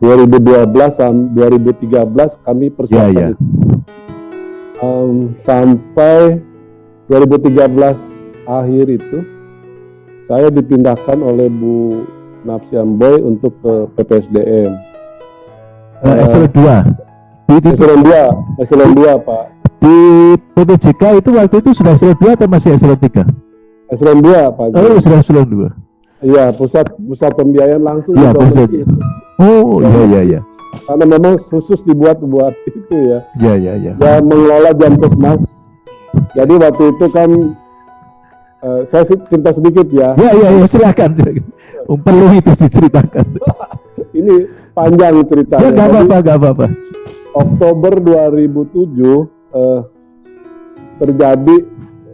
[SPEAKER 2] 2012 sam 2013 kami persiapkan
[SPEAKER 1] Ya, ya.
[SPEAKER 2] itu. Em, sampai 2013 akhir itu saya dipindahkan oleh Bu Napsian Boy untuk ke PPSDM.
[SPEAKER 1] eh, eselon 2 di, di,
[SPEAKER 2] Eselon 2, eselon 2 Pak.
[SPEAKER 1] di PPJK itu waktu itu sudah eselon 2 atau masih eselon 3?
[SPEAKER 2] Eselon 2 Pak.
[SPEAKER 1] Oh sudah eselon 2
[SPEAKER 2] Iya, pusat pusat pembiayaan langsung
[SPEAKER 1] Iya, pusat. Oh iya iya iya
[SPEAKER 2] Karena memang khusus dibuat buat itu ya.
[SPEAKER 1] iya iya iya
[SPEAKER 2] Ya mengelola Jampesmas. Jadi waktu itu kan eh, saya cerita sedikit ya.
[SPEAKER 1] Ya, ya, ya, silakan. Perlu itu diceritakan.
[SPEAKER 2] Ini panjang ceritanya.
[SPEAKER 1] Ya,
[SPEAKER 2] Jadi,
[SPEAKER 1] apa-apa, nggak apa-apa.
[SPEAKER 2] Oktober 2007 eh, terjadi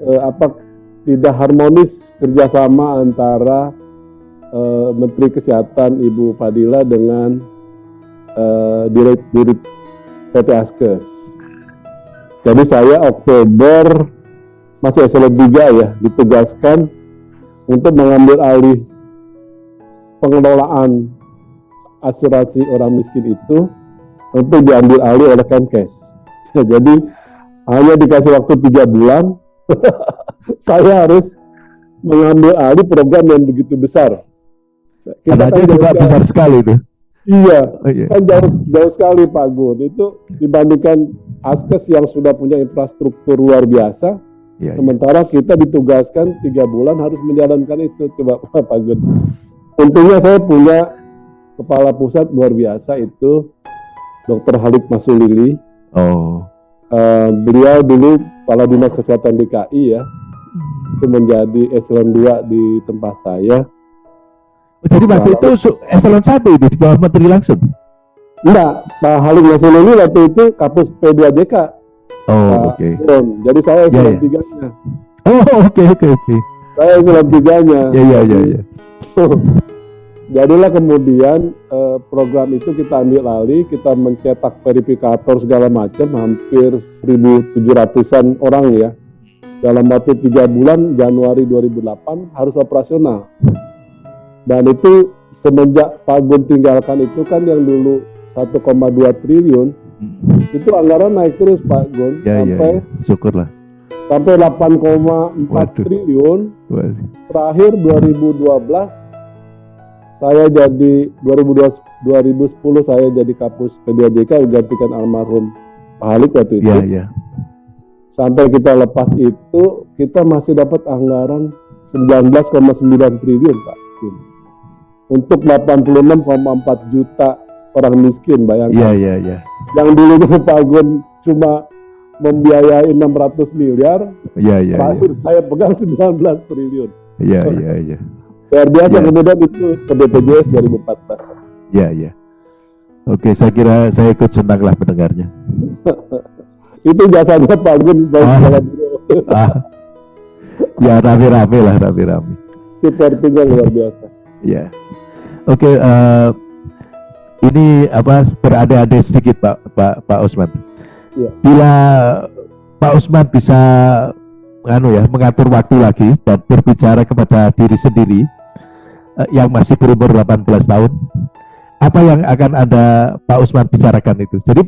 [SPEAKER 2] eh, apa tidak harmonis kerjasama antara eh, Menteri Kesehatan Ibu Fadila dengan eh, Dirut Dirut PT Askes. Jadi saya Oktober masih eselon 3 ya ditugaskan untuk mengambil alih pengelolaan asuransi orang miskin itu untuk diambil alih oleh Kemkes. Jadi hanya dikasih waktu tiga bulan, saya harus mengambil alih program yang begitu besar.
[SPEAKER 1] Karena
[SPEAKER 2] kan
[SPEAKER 1] itu juga
[SPEAKER 2] jauh-
[SPEAKER 1] besar sekali itu.
[SPEAKER 2] Iya,
[SPEAKER 1] Oh, iya.
[SPEAKER 2] kan jauh, jauh sekali Pak Gun. Itu dibandingkan Askes yang sudah punya infrastruktur luar biasa,
[SPEAKER 1] Iya, iya.
[SPEAKER 2] sementara kita ditugaskan tiga bulan harus menjalankan itu. Coba Pak Gun. Untungnya saya punya kepala pusat luar biasa itu Dr. Halid Masulili.
[SPEAKER 1] Oh.
[SPEAKER 2] Eh, beliau dulu kepala dinas kesehatan DKI ya, itu menjadi eselon 2 di tempat saya.
[SPEAKER 1] Jadi waktu itu su- eselon 1 itu di bawah menteri langsung.
[SPEAKER 2] Enggak, Pak Halid Masulili waktu itu kapus P2JK.
[SPEAKER 1] Oh,
[SPEAKER 2] Pak
[SPEAKER 1] oke.
[SPEAKER 2] Gun. Jadi saya eselon
[SPEAKER 1] ya.
[SPEAKER 2] tiganya.
[SPEAKER 1] Oh, oke oke oke.
[SPEAKER 2] Saya eselon tiganya.
[SPEAKER 1] Ya ya ya ya.
[SPEAKER 2] Jadilah kemudian eh, program itu kita ambil alih, kita mencetak verifikator segala macam, hampir 1.700-an orang ya. dalam waktu tiga bulan Januari 2008 harus operasional. Dan itu semenjak Pak Gun tinggalkan itu kan yang dulu 1,2 triliun
[SPEAKER 1] Hmm.
[SPEAKER 2] itu anggaran naik terus Pak Gun
[SPEAKER 1] Ya, ya,
[SPEAKER 2] sampai
[SPEAKER 1] ya. Syukurlah.
[SPEAKER 2] sampai 8,4
[SPEAKER 1] Waduh.
[SPEAKER 2] triliun
[SPEAKER 1] Waduh.
[SPEAKER 2] terakhir 2012 saya jadi 2012 2010 saya jadi kapus P2JK gantikan almarhum Pak Halik waktu itu
[SPEAKER 1] Ya, ya.
[SPEAKER 2] sampai kita lepas itu kita masih dapat anggaran 19,9 triliun Pak untuk 86,4 juta orang miskin bayangkan
[SPEAKER 1] Ya, ya, ya.
[SPEAKER 2] yang dulunya Pak Gun cuma membiayai 600 miliar
[SPEAKER 1] Ya, ya, ya.
[SPEAKER 2] terakhir saya pegang 19 triliun
[SPEAKER 1] Ya, ya, ya.
[SPEAKER 2] luar biasa
[SPEAKER 1] Ya.
[SPEAKER 2] kemudian itu ke BPJS 2014
[SPEAKER 1] Ya, ya. Oke, saya kira saya ikut senang lah mendengarnya.
[SPEAKER 2] itu jasanya Pak Gun
[SPEAKER 1] Ah. Ah. Ya, rame-rame lah, rame-rame.
[SPEAKER 2] supportingnya luar biasa
[SPEAKER 1] Ya. Oke, eh, ini apa berada-ada sedikit Pak Pak Pak Usman.
[SPEAKER 2] Iya.
[SPEAKER 1] Bila Pak Usman bisa anu ya mengatur waktu lagi dan berbicara kepada diri sendiri eh, yang masih berumur 18 tahun, apa yang akan ada Pak Usman bicarakan itu? Jadi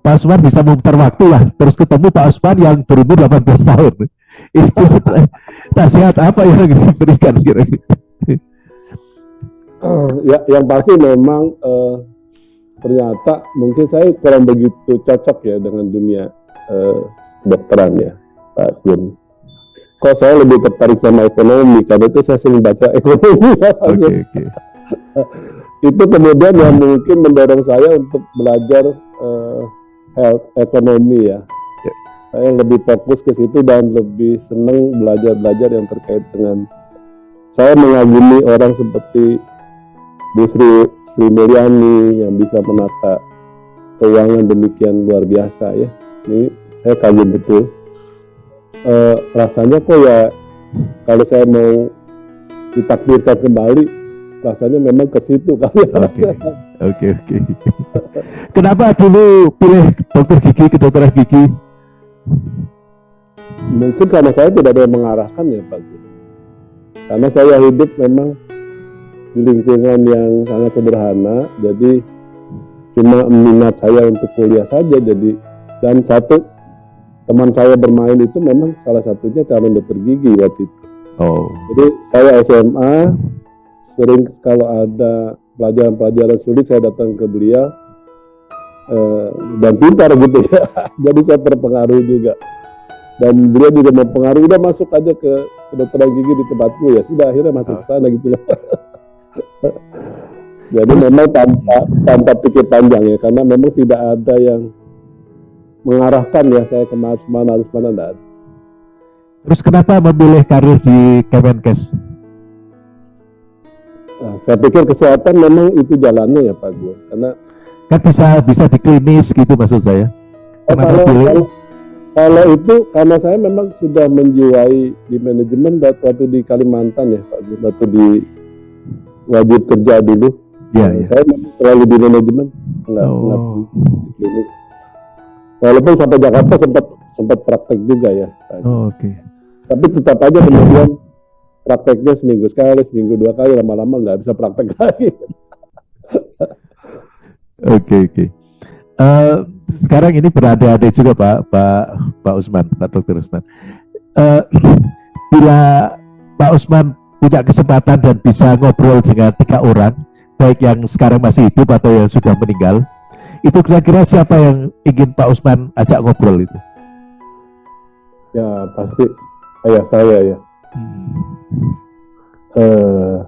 [SPEAKER 1] Pak Usman bisa memutar waktu lah, terus ketemu Pak Usman yang berumur 18 tahun. Itu nasihat apa yang diberikan kira-kira?
[SPEAKER 2] Ya yang pasti memang eh, ternyata mungkin saya kurang begitu cocok ya dengan dunia eh, dokteran ya Pak Gun. Kok saya lebih tertarik sama ekonomi karena itu saya sering baca ekonomi.
[SPEAKER 1] Oke
[SPEAKER 2] Gun.
[SPEAKER 1] oke.
[SPEAKER 2] Itu kemudian yang mungkin mendorong saya untuk belajar eh, health ekonomi ya.
[SPEAKER 1] Ya.
[SPEAKER 2] Saya lebih fokus ke situ dan lebih senang belajar-belajar yang terkait dengan saya mengagumi orang seperti Bu Sri, Sri Mulyani yang bisa menata keuangan demikian luar biasa ya. Ini saya kagum betul. Eh, rasanya kok ya kalau saya mau ditakdirkan kembali, rasanya memang ke situ kali ya.
[SPEAKER 1] Oke. Oke oke. Kenapa dulu pilih dokter gigi kedokteran gigi?
[SPEAKER 2] Mungkin karena saya tidak ada yang mengarahkan ya Pak. Karena saya hidup memang di lingkungan yang sangat sederhana, jadi cuma minat saya untuk kuliah saja. Jadi dan satu teman saya bermain itu memang salah satunya calon dokter gigi waktu itu.
[SPEAKER 1] Oh.
[SPEAKER 2] Jadi saya SMA sering kalau ada pelajaran-pelajaran sulit saya datang ke beliau eh, dan pintar gitu ya. Jadi saya terpengaruh juga. Dan beliau juga mempengaruhi udah masuk aja ke kedokteran gigi di tempatku ya. Sudah akhirnya masuk ke sana gitu lah. Jadi memang tanpa tanpa pikir panjang ya karena memang tidak ada yang mengarahkan ya saya ke mana mana harus mana ada.
[SPEAKER 1] Terus kenapa memilih karir di Kemenkes?
[SPEAKER 2] Nah, saya pikir kesehatan memang itu jalannya ya Pak Gun. Karena
[SPEAKER 1] Kan bisa bisa di klinis gitu maksud saya.
[SPEAKER 2] Oh,
[SPEAKER 1] Kenapa
[SPEAKER 2] kalau,
[SPEAKER 1] pilih?
[SPEAKER 2] kalau, kalau itu karena saya memang sudah menjiwai di manajemen waktu di Kalimantan ya Pak Gun, waktu di wajib kerja dulu.
[SPEAKER 1] Ya
[SPEAKER 2] Nah,
[SPEAKER 1] ya.
[SPEAKER 2] Saya selalu di manajemen, enggak, enggak
[SPEAKER 1] Oh.
[SPEAKER 2] klinik. Walaupun sampai Jakarta sempat sempat praktek juga ya.
[SPEAKER 1] Oh, Oke.
[SPEAKER 2] Tapi tetap aja kemudian prakteknya seminggu sekali, seminggu dua kali, lama-lama nggak bisa praktek lagi.
[SPEAKER 1] Oke oke. Eh, sekarang ini berada-ada juga Pak Pak Pak Usman, Pak Dokter Usman. Eh, bila Pak Usman punya kesempatan dan bisa ngobrol dengan tiga orang, baik yang sekarang masih hidup atau yang sudah meninggal, itu kira-kira siapa yang ingin Pak Usman ajak ngobrol itu?
[SPEAKER 2] ya pasti ayah saya ya.
[SPEAKER 1] Hmm.
[SPEAKER 2] Eh,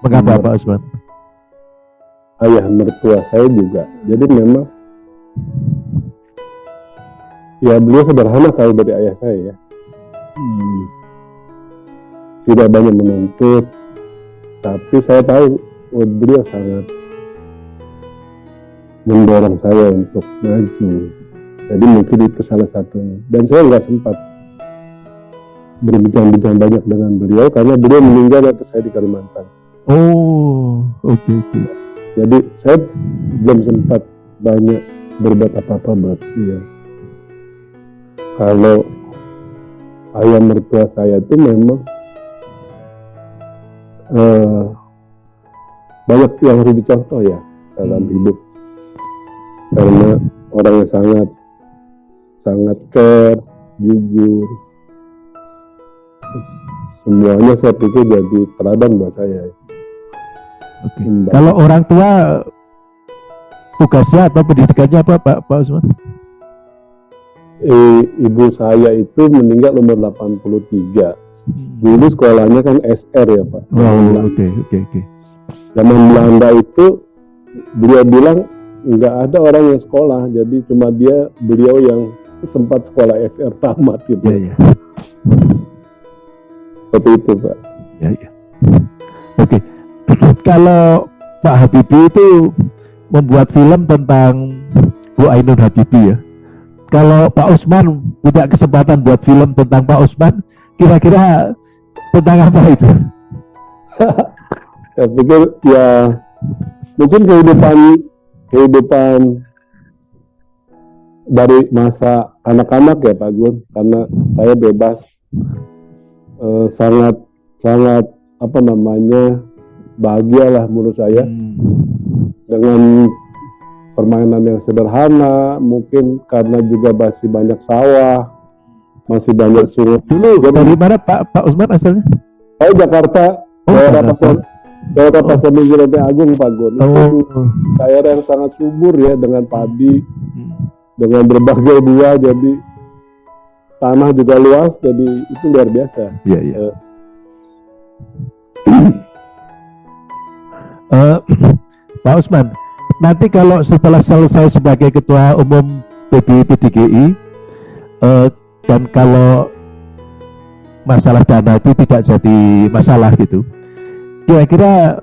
[SPEAKER 1] Mengapa. Pak Usman?
[SPEAKER 2] ayah mertua saya juga. Jadi memang ya beliau sederhana kalau dari ayah saya ya. Tidak banyak menuntut, tapi saya tahu oh, beliau sangat mendorong saya untuk maju. Jadi mungkin itu salah satunya. Dan saya nggak sempat berbincang-bincang banyak dengan beliau karena beliau meninggal waktu saya di Kalimantan.
[SPEAKER 1] Oh, oke oke.
[SPEAKER 2] Jadi saya belum sempat banyak berbuat apa-apa buat dia. Kalau ayah mertua saya itu memang uh, banyak yang harus dicontoh ya dalam hmm. hidup karena orang yang sangat sangat care jujur semuanya saya pikir jadi teladan buat saya
[SPEAKER 1] Oke. Kalau orang tua tugasnya atau pendidikannya apa Pak Pak Usman?
[SPEAKER 2] Eh, ibu saya itu meninggal umur 83. Hmm. Dulu sekolahnya kan SR ya Pak.
[SPEAKER 1] Oh oke oke oke.
[SPEAKER 2] Zaman Belanda itu beliau bilang nggak ada orang yang sekolah, jadi cuma dia beliau yang sempat sekolah SR tamat gitu.
[SPEAKER 1] Iya iya.
[SPEAKER 2] Seperti itu Pak.
[SPEAKER 1] Ya ya. Oke. Kalau Pak Habibie itu membuat film tentang Bu Ainun Habibie ya. Kalau Pak Usman punya kesempatan buat film tentang Pak Usman, kira-kira tentang apa itu?
[SPEAKER 2] Saya pikir ya mungkin kehidupan kehidupan dari masa anak-anak ya Pak Gun, karena saya bebas eh, sangat sangat apa namanya bahagialah menurut saya hmm. dengan permainan yang sederhana, mungkin karena juga masih banyak sawah, masih banyak sungai.
[SPEAKER 1] Dulu dari mana Pak Pak Usman asalnya?
[SPEAKER 2] Saya Jakarta, oh, daerah Pasar daerah Pasar Minggu Agung Pak Gun. Oh. Itu daerah yang sangat subur ya dengan padi, hmm. dengan berbagai buah, jadi tanah juga luas, jadi itu luar biasa.
[SPEAKER 1] Iya iya. Uh, Pak Usman, nanti kalau setelah selesai sebagai ketua umum PBI PDGI uh, dan kalau masalah dana itu tidak jadi masalah gitu, kira-kira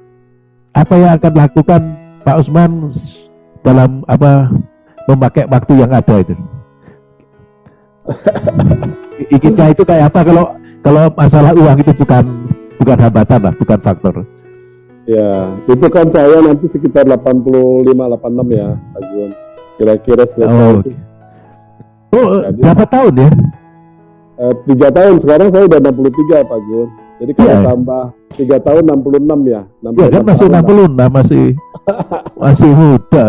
[SPEAKER 1] apa yang akan dilakukan Pak Usman dalam apa memakai waktu yang ada itu? Inginnya itu kayak apa kalau kalau masalah uang itu bukan bukan hambatan lah, bukan faktor.
[SPEAKER 2] Ya, itu kan saya nanti sekitar 85 86 ya, Azun. Kira-kira selesai.
[SPEAKER 1] Oh, okay. Oh Jadi, berapa tahun ya?
[SPEAKER 2] Uh, tiga tahun sekarang saya udah 63 Pak Gun. Jadi kalau yeah. tambah tiga tahun 66 ya. 66
[SPEAKER 1] ya kan masih 66 lah. masih masih muda.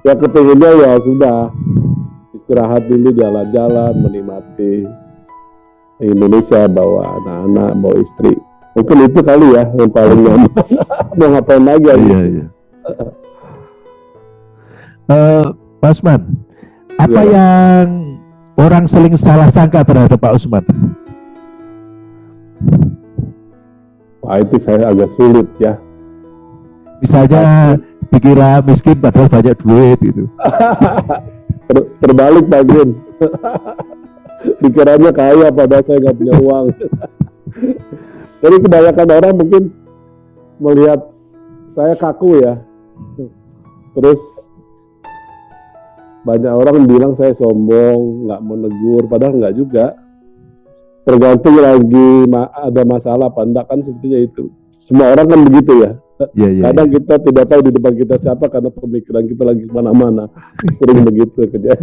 [SPEAKER 2] Ya kepinginnya ya sudah istirahat dulu jalan-jalan menikmati Indonesia bawa anak-anak bawa istri mungkin itu kali ya yang paling nyaman mau ngapain lagi ya iya iya
[SPEAKER 1] uh, Pak Usman apa ya. yang orang seling salah sangka terhadap Pak Usman?
[SPEAKER 2] Wah itu saya agak sulit ya.
[SPEAKER 1] Misalnya dikira miskin padahal banyak duit itu.
[SPEAKER 2] Ter terbalik Pak Green dikiranya kaya padahal saya nggak punya uang. Jadi kebanyakan orang mungkin melihat saya kaku ya. Terus banyak orang bilang saya sombong, nggak menegur, padahal nggak juga. Tergantung lagi ada masalah apa enggak kan sepertinya itu. Semua orang kan begitu ya. Ya, ya, Kadang ya. kita tidak tahu di depan kita siapa karena pemikiran kita lagi ke mana-mana. Sering begitu kejadian.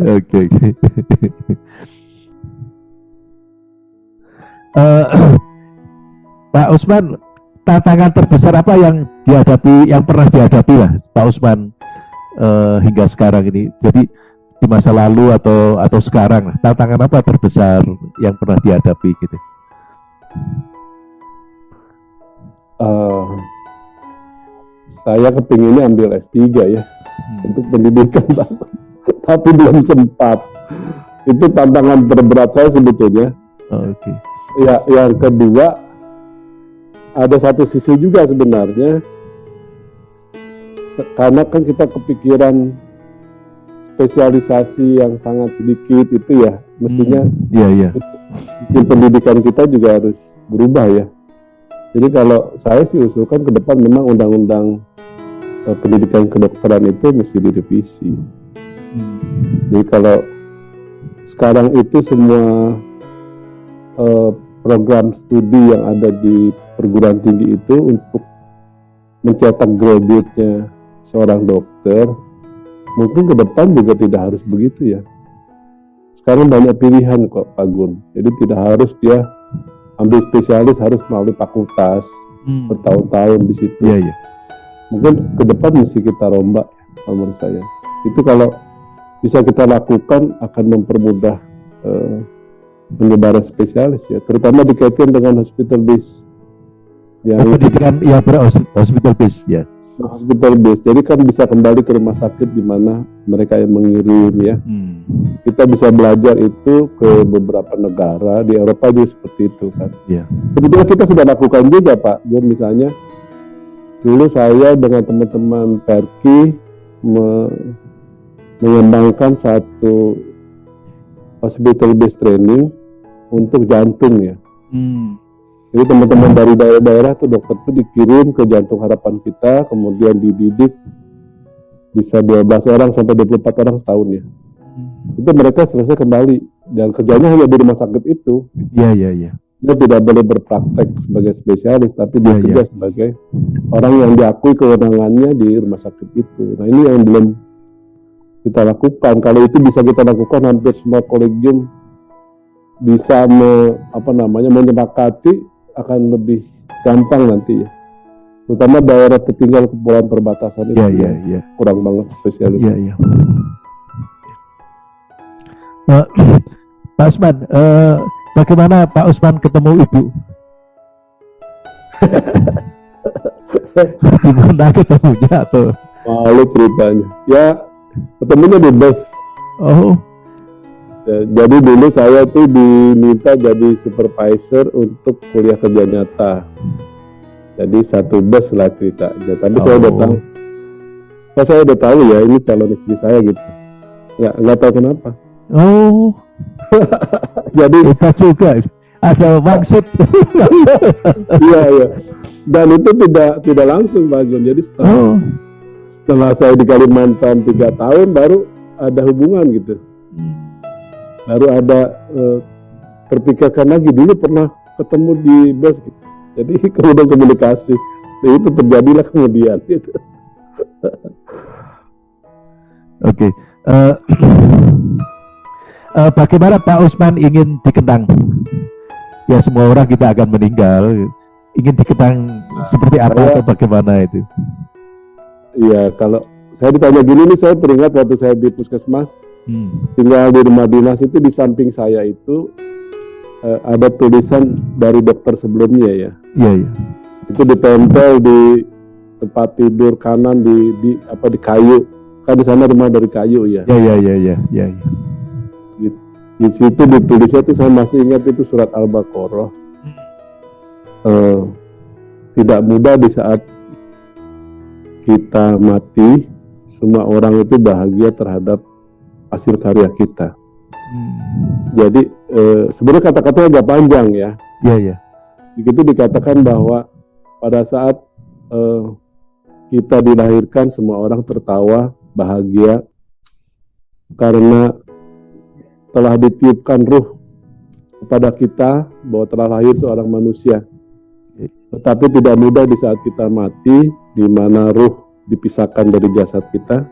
[SPEAKER 1] Oke. Okay, uh, eh, Pak Usman, tantangan terbesar apa yang dihadapi, yang pernah dihadapi lah Pak Usman uh, hingga sekarang ini? Jadi di masa lalu atau atau sekarang, tantangan apa terbesar yang pernah dihadapi gitu?
[SPEAKER 2] Uh, saya kepinginnya ambil S3 ya hmm. untuk pendidikan, tapi belum sempat. Itu tantangan terberat saya sebetulnya.
[SPEAKER 1] Oh, Oke. Okay.
[SPEAKER 2] Ya, yang kedua ada satu sisi juga sebenarnya karena kan kita kepikiran spesialisasi yang sangat sedikit itu ya mestinya
[SPEAKER 1] hmm, iya iya.
[SPEAKER 2] Sistem pendidikan kita juga harus berubah ya. Jadi kalau saya sih usulkan ke depan memang undang-undang uh, pendidikan kedokteran itu mesti direvisi. Hmm. jadi kalau sekarang itu semua uh, program studi yang ada di perguruan tinggi itu untuk mencetak graduate-nya seorang dokter mungkin ke depan juga tidak harus begitu ya sekarang banyak pilihan kok Pak Gun. Jadi tidak harus dia ambil spesialis harus melalui fakultas
[SPEAKER 1] Hmm.
[SPEAKER 2] bertahun-tahun di situ.
[SPEAKER 1] Iya, iya.
[SPEAKER 2] Mungkin ke depan mesti kita rombak kalau menurut saya. Itu kalau bisa kita lakukan akan mempermudah eh, penyebaran spesialis ya, terutama dikaitkan dengan hospital base. Yang
[SPEAKER 1] Pendidikan ya hospital base ya.
[SPEAKER 2] Hospital base. Jadi kan bisa kembali ke rumah sakit di mana mereka yang mengirim ya.
[SPEAKER 1] Hmm.
[SPEAKER 2] Kita bisa belajar itu ke beberapa negara di Eropa juga seperti itu kan.
[SPEAKER 1] Iya.
[SPEAKER 2] Sebetulnya kita sudah lakukan juga Pak. Gue misalnya dulu saya dengan teman-teman Perki me- mengembangkan satu hospital based training untuk jantung ya.
[SPEAKER 1] Hmm.
[SPEAKER 2] Jadi teman-teman dari daerah-daerah tuh dokter tuh dikirim ke jantung harapan kita, kemudian dididik bisa 12 orang sampai 24 orang setahun ya.
[SPEAKER 1] Hmm.
[SPEAKER 2] Itu mereka selesai kembali dan kerjanya hanya di rumah sakit itu.
[SPEAKER 1] Iya, iya, iya.
[SPEAKER 2] Dia tidak boleh berpraktek sebagai spesialis, tapi dia
[SPEAKER 1] Iya,
[SPEAKER 2] kerja sebagai orang yang diakui kewenangannya di rumah sakit itu. Nah ini yang belum kita lakukan. Kalau itu bisa kita lakukan, hampir semua kolegium bisa me, apa namanya menyepakati akan lebih gampang nanti ya. Terutama daerah tertinggal kepulauan perbatasan itu
[SPEAKER 1] Iya, iya,
[SPEAKER 2] yang
[SPEAKER 1] iya.
[SPEAKER 2] kurang banget spesialis.
[SPEAKER 1] Iya, iya. Nah, Pak Usman, eh, bagaimana Pak Usman ketemu Ibu? Gimana ketemunya atau?
[SPEAKER 2] Malu ceritanya. Ya ketemunya di bus.
[SPEAKER 1] Oh,
[SPEAKER 2] Ya, jadi dulu saya tuh diminta jadi supervisor untuk kuliah kerja nyata. Jadi satu bus lah ceritanya. Tapi saya udah
[SPEAKER 1] Oh.
[SPEAKER 2] tahu. Oh, saya udah tahu ya ini calon istri saya gitu. Nggak, nggak tahu kenapa.
[SPEAKER 1] oh,
[SPEAKER 2] Jadi
[SPEAKER 1] hebat juga. Ada maksud.
[SPEAKER 2] iya iya. Dan itu tidak tidak langsung Pak Gun. Jadi setelah,
[SPEAKER 1] oh,
[SPEAKER 2] setelah saya di Kalimantan tiga tahun baru ada hubungan gitu.
[SPEAKER 1] Hmm.
[SPEAKER 2] Baru ada eh, terpikirkan lagi dulu pernah ketemu di bus gitu. jadi kemudian komunikasi Dan itu terjadilah kemudian gitu.
[SPEAKER 1] Oke. Eh, eh, bagaimana Pak Usman ingin dikenang? Ya semua orang kita akan meninggal. Ingin dikenang seperti apa
[SPEAKER 2] Saya-
[SPEAKER 1] atau bagaimana itu?
[SPEAKER 2] Iya kalau saya ditanya gini nih saya teringat waktu saya di puskesmas
[SPEAKER 1] Hmm.
[SPEAKER 2] tinggal di rumah dinas itu di samping saya itu eh, ada tulisan dari dokter sebelumnya ya
[SPEAKER 1] Iya, iya.
[SPEAKER 2] itu ditempel di tempat tidur kanan di, di apa di kayu kan di sana rumah dari kayu ya
[SPEAKER 1] Ya, ya, ya, ya, ya, ya.
[SPEAKER 2] di situ ditulisnya tuh saya masih ingat itu surat al-baqarah Eh, tidak mudah di saat kita mati semua orang itu bahagia terhadap hasil karya kita
[SPEAKER 1] Hmm.
[SPEAKER 2] jadi eh, sebenarnya kata-katanya agak panjang ya
[SPEAKER 1] Ya, ya.
[SPEAKER 2] begitu dikatakan bahwa pada saat eh, kita dilahirkan semua orang tertawa bahagia karena telah ditiupkan ruh kepada kita bahwa telah lahir seorang manusia tetapi tidak mudah di saat kita mati di mana ruh dipisahkan dari jasad kita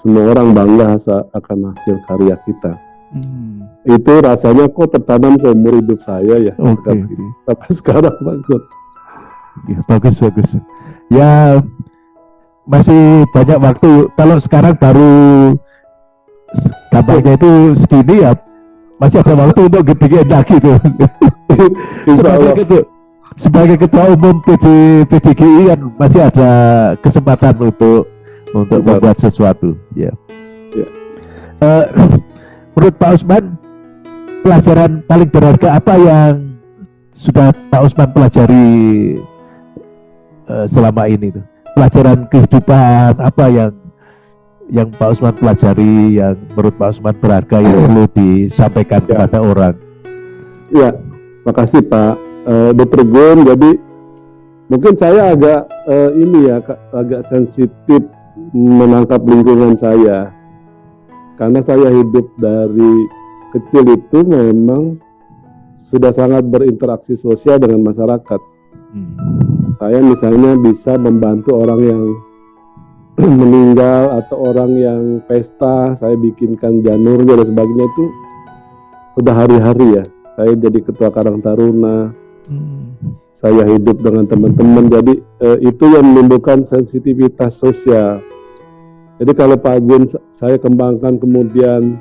[SPEAKER 2] semua orang bangga akan hasil karya kita
[SPEAKER 1] Hmm.
[SPEAKER 2] itu rasanya kok tertanam seumur hidup saya ya
[SPEAKER 1] Oke,
[SPEAKER 2] sampai, sekarang bagus
[SPEAKER 1] Ya, bagus, bagus. Ya, masih banyak waktu. Kalau sekarang baru kampanye itu segini ya, masih ada waktu untuk gede lagi tuh.
[SPEAKER 2] Insya
[SPEAKER 1] sebagai
[SPEAKER 2] Allah
[SPEAKER 1] ketua, sebagai ketua umum PD, PDGI kan masih ada kesempatan untuk untuk
[SPEAKER 2] Betul.
[SPEAKER 1] membuat sesuatu. Ya.
[SPEAKER 2] Ya.
[SPEAKER 1] Eh, menurut Pak Usman, pelajaran paling berharga apa yang sudah Pak Usman pelajari eh, selama ini tuh? Pelajaran kehidupan apa yang yang Pak Usman pelajari yang menurut Pak Usman berharga yang perlu disampaikan
[SPEAKER 2] Ya.
[SPEAKER 1] kepada orang?
[SPEAKER 2] Ya, makasih Pak Eh, Dr. Gun. Jadi mungkin saya agak eh, ini ya agak sensitif menangkap lingkungan saya karena saya hidup dari kecil itu memang sudah sangat berinteraksi sosial dengan masyarakat.
[SPEAKER 1] Hmm.
[SPEAKER 2] Saya misalnya bisa membantu orang yang meninggal atau orang yang pesta, saya bikinkan janurnya dan sebagainya itu udah hari-hari ya. Saya jadi ketua Karang Taruna. Hmm. Saya hidup dengan teman-teman. Jadi eh, itu yang menimbulkan sensitivitas sosial. Jadi kalau Pak Agun saya kembangkan kemudian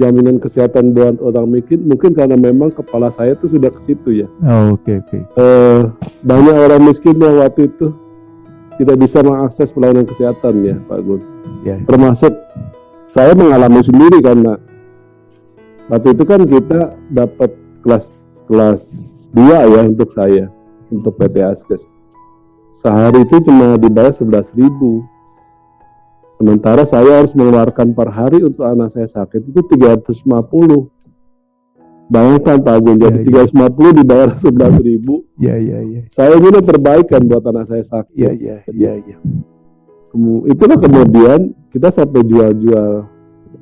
[SPEAKER 2] jaminan kesehatan buat orang miskin mungkin karena memang kepala saya itu sudah ke situ ya.
[SPEAKER 1] Oh, oke okay, oke. Okay.
[SPEAKER 2] Uh, banyak orang miskin yang waktu itu tidak bisa mengakses pelayanan kesehatan ya Pak Gun. Yeah. Termasuk saya mengalami sendiri karena waktu itu kan kita dapat kelas kelas dua ya untuk saya untuk PT Askes. Sehari itu cuma dibayar sebelas ribu Sementara saya harus mengeluarkan per hari untuk anak saya sakit itu 350. Bayangkan Pak Agung, jadi ya, 350 ya. dibayar 11 ribu.
[SPEAKER 1] Iya, iya, iya.
[SPEAKER 2] Saya ini perbaikan buat anak saya sakit.
[SPEAKER 1] Iya, iya, iya, iya.
[SPEAKER 2] Itulah kemudian kita sampai jual-jual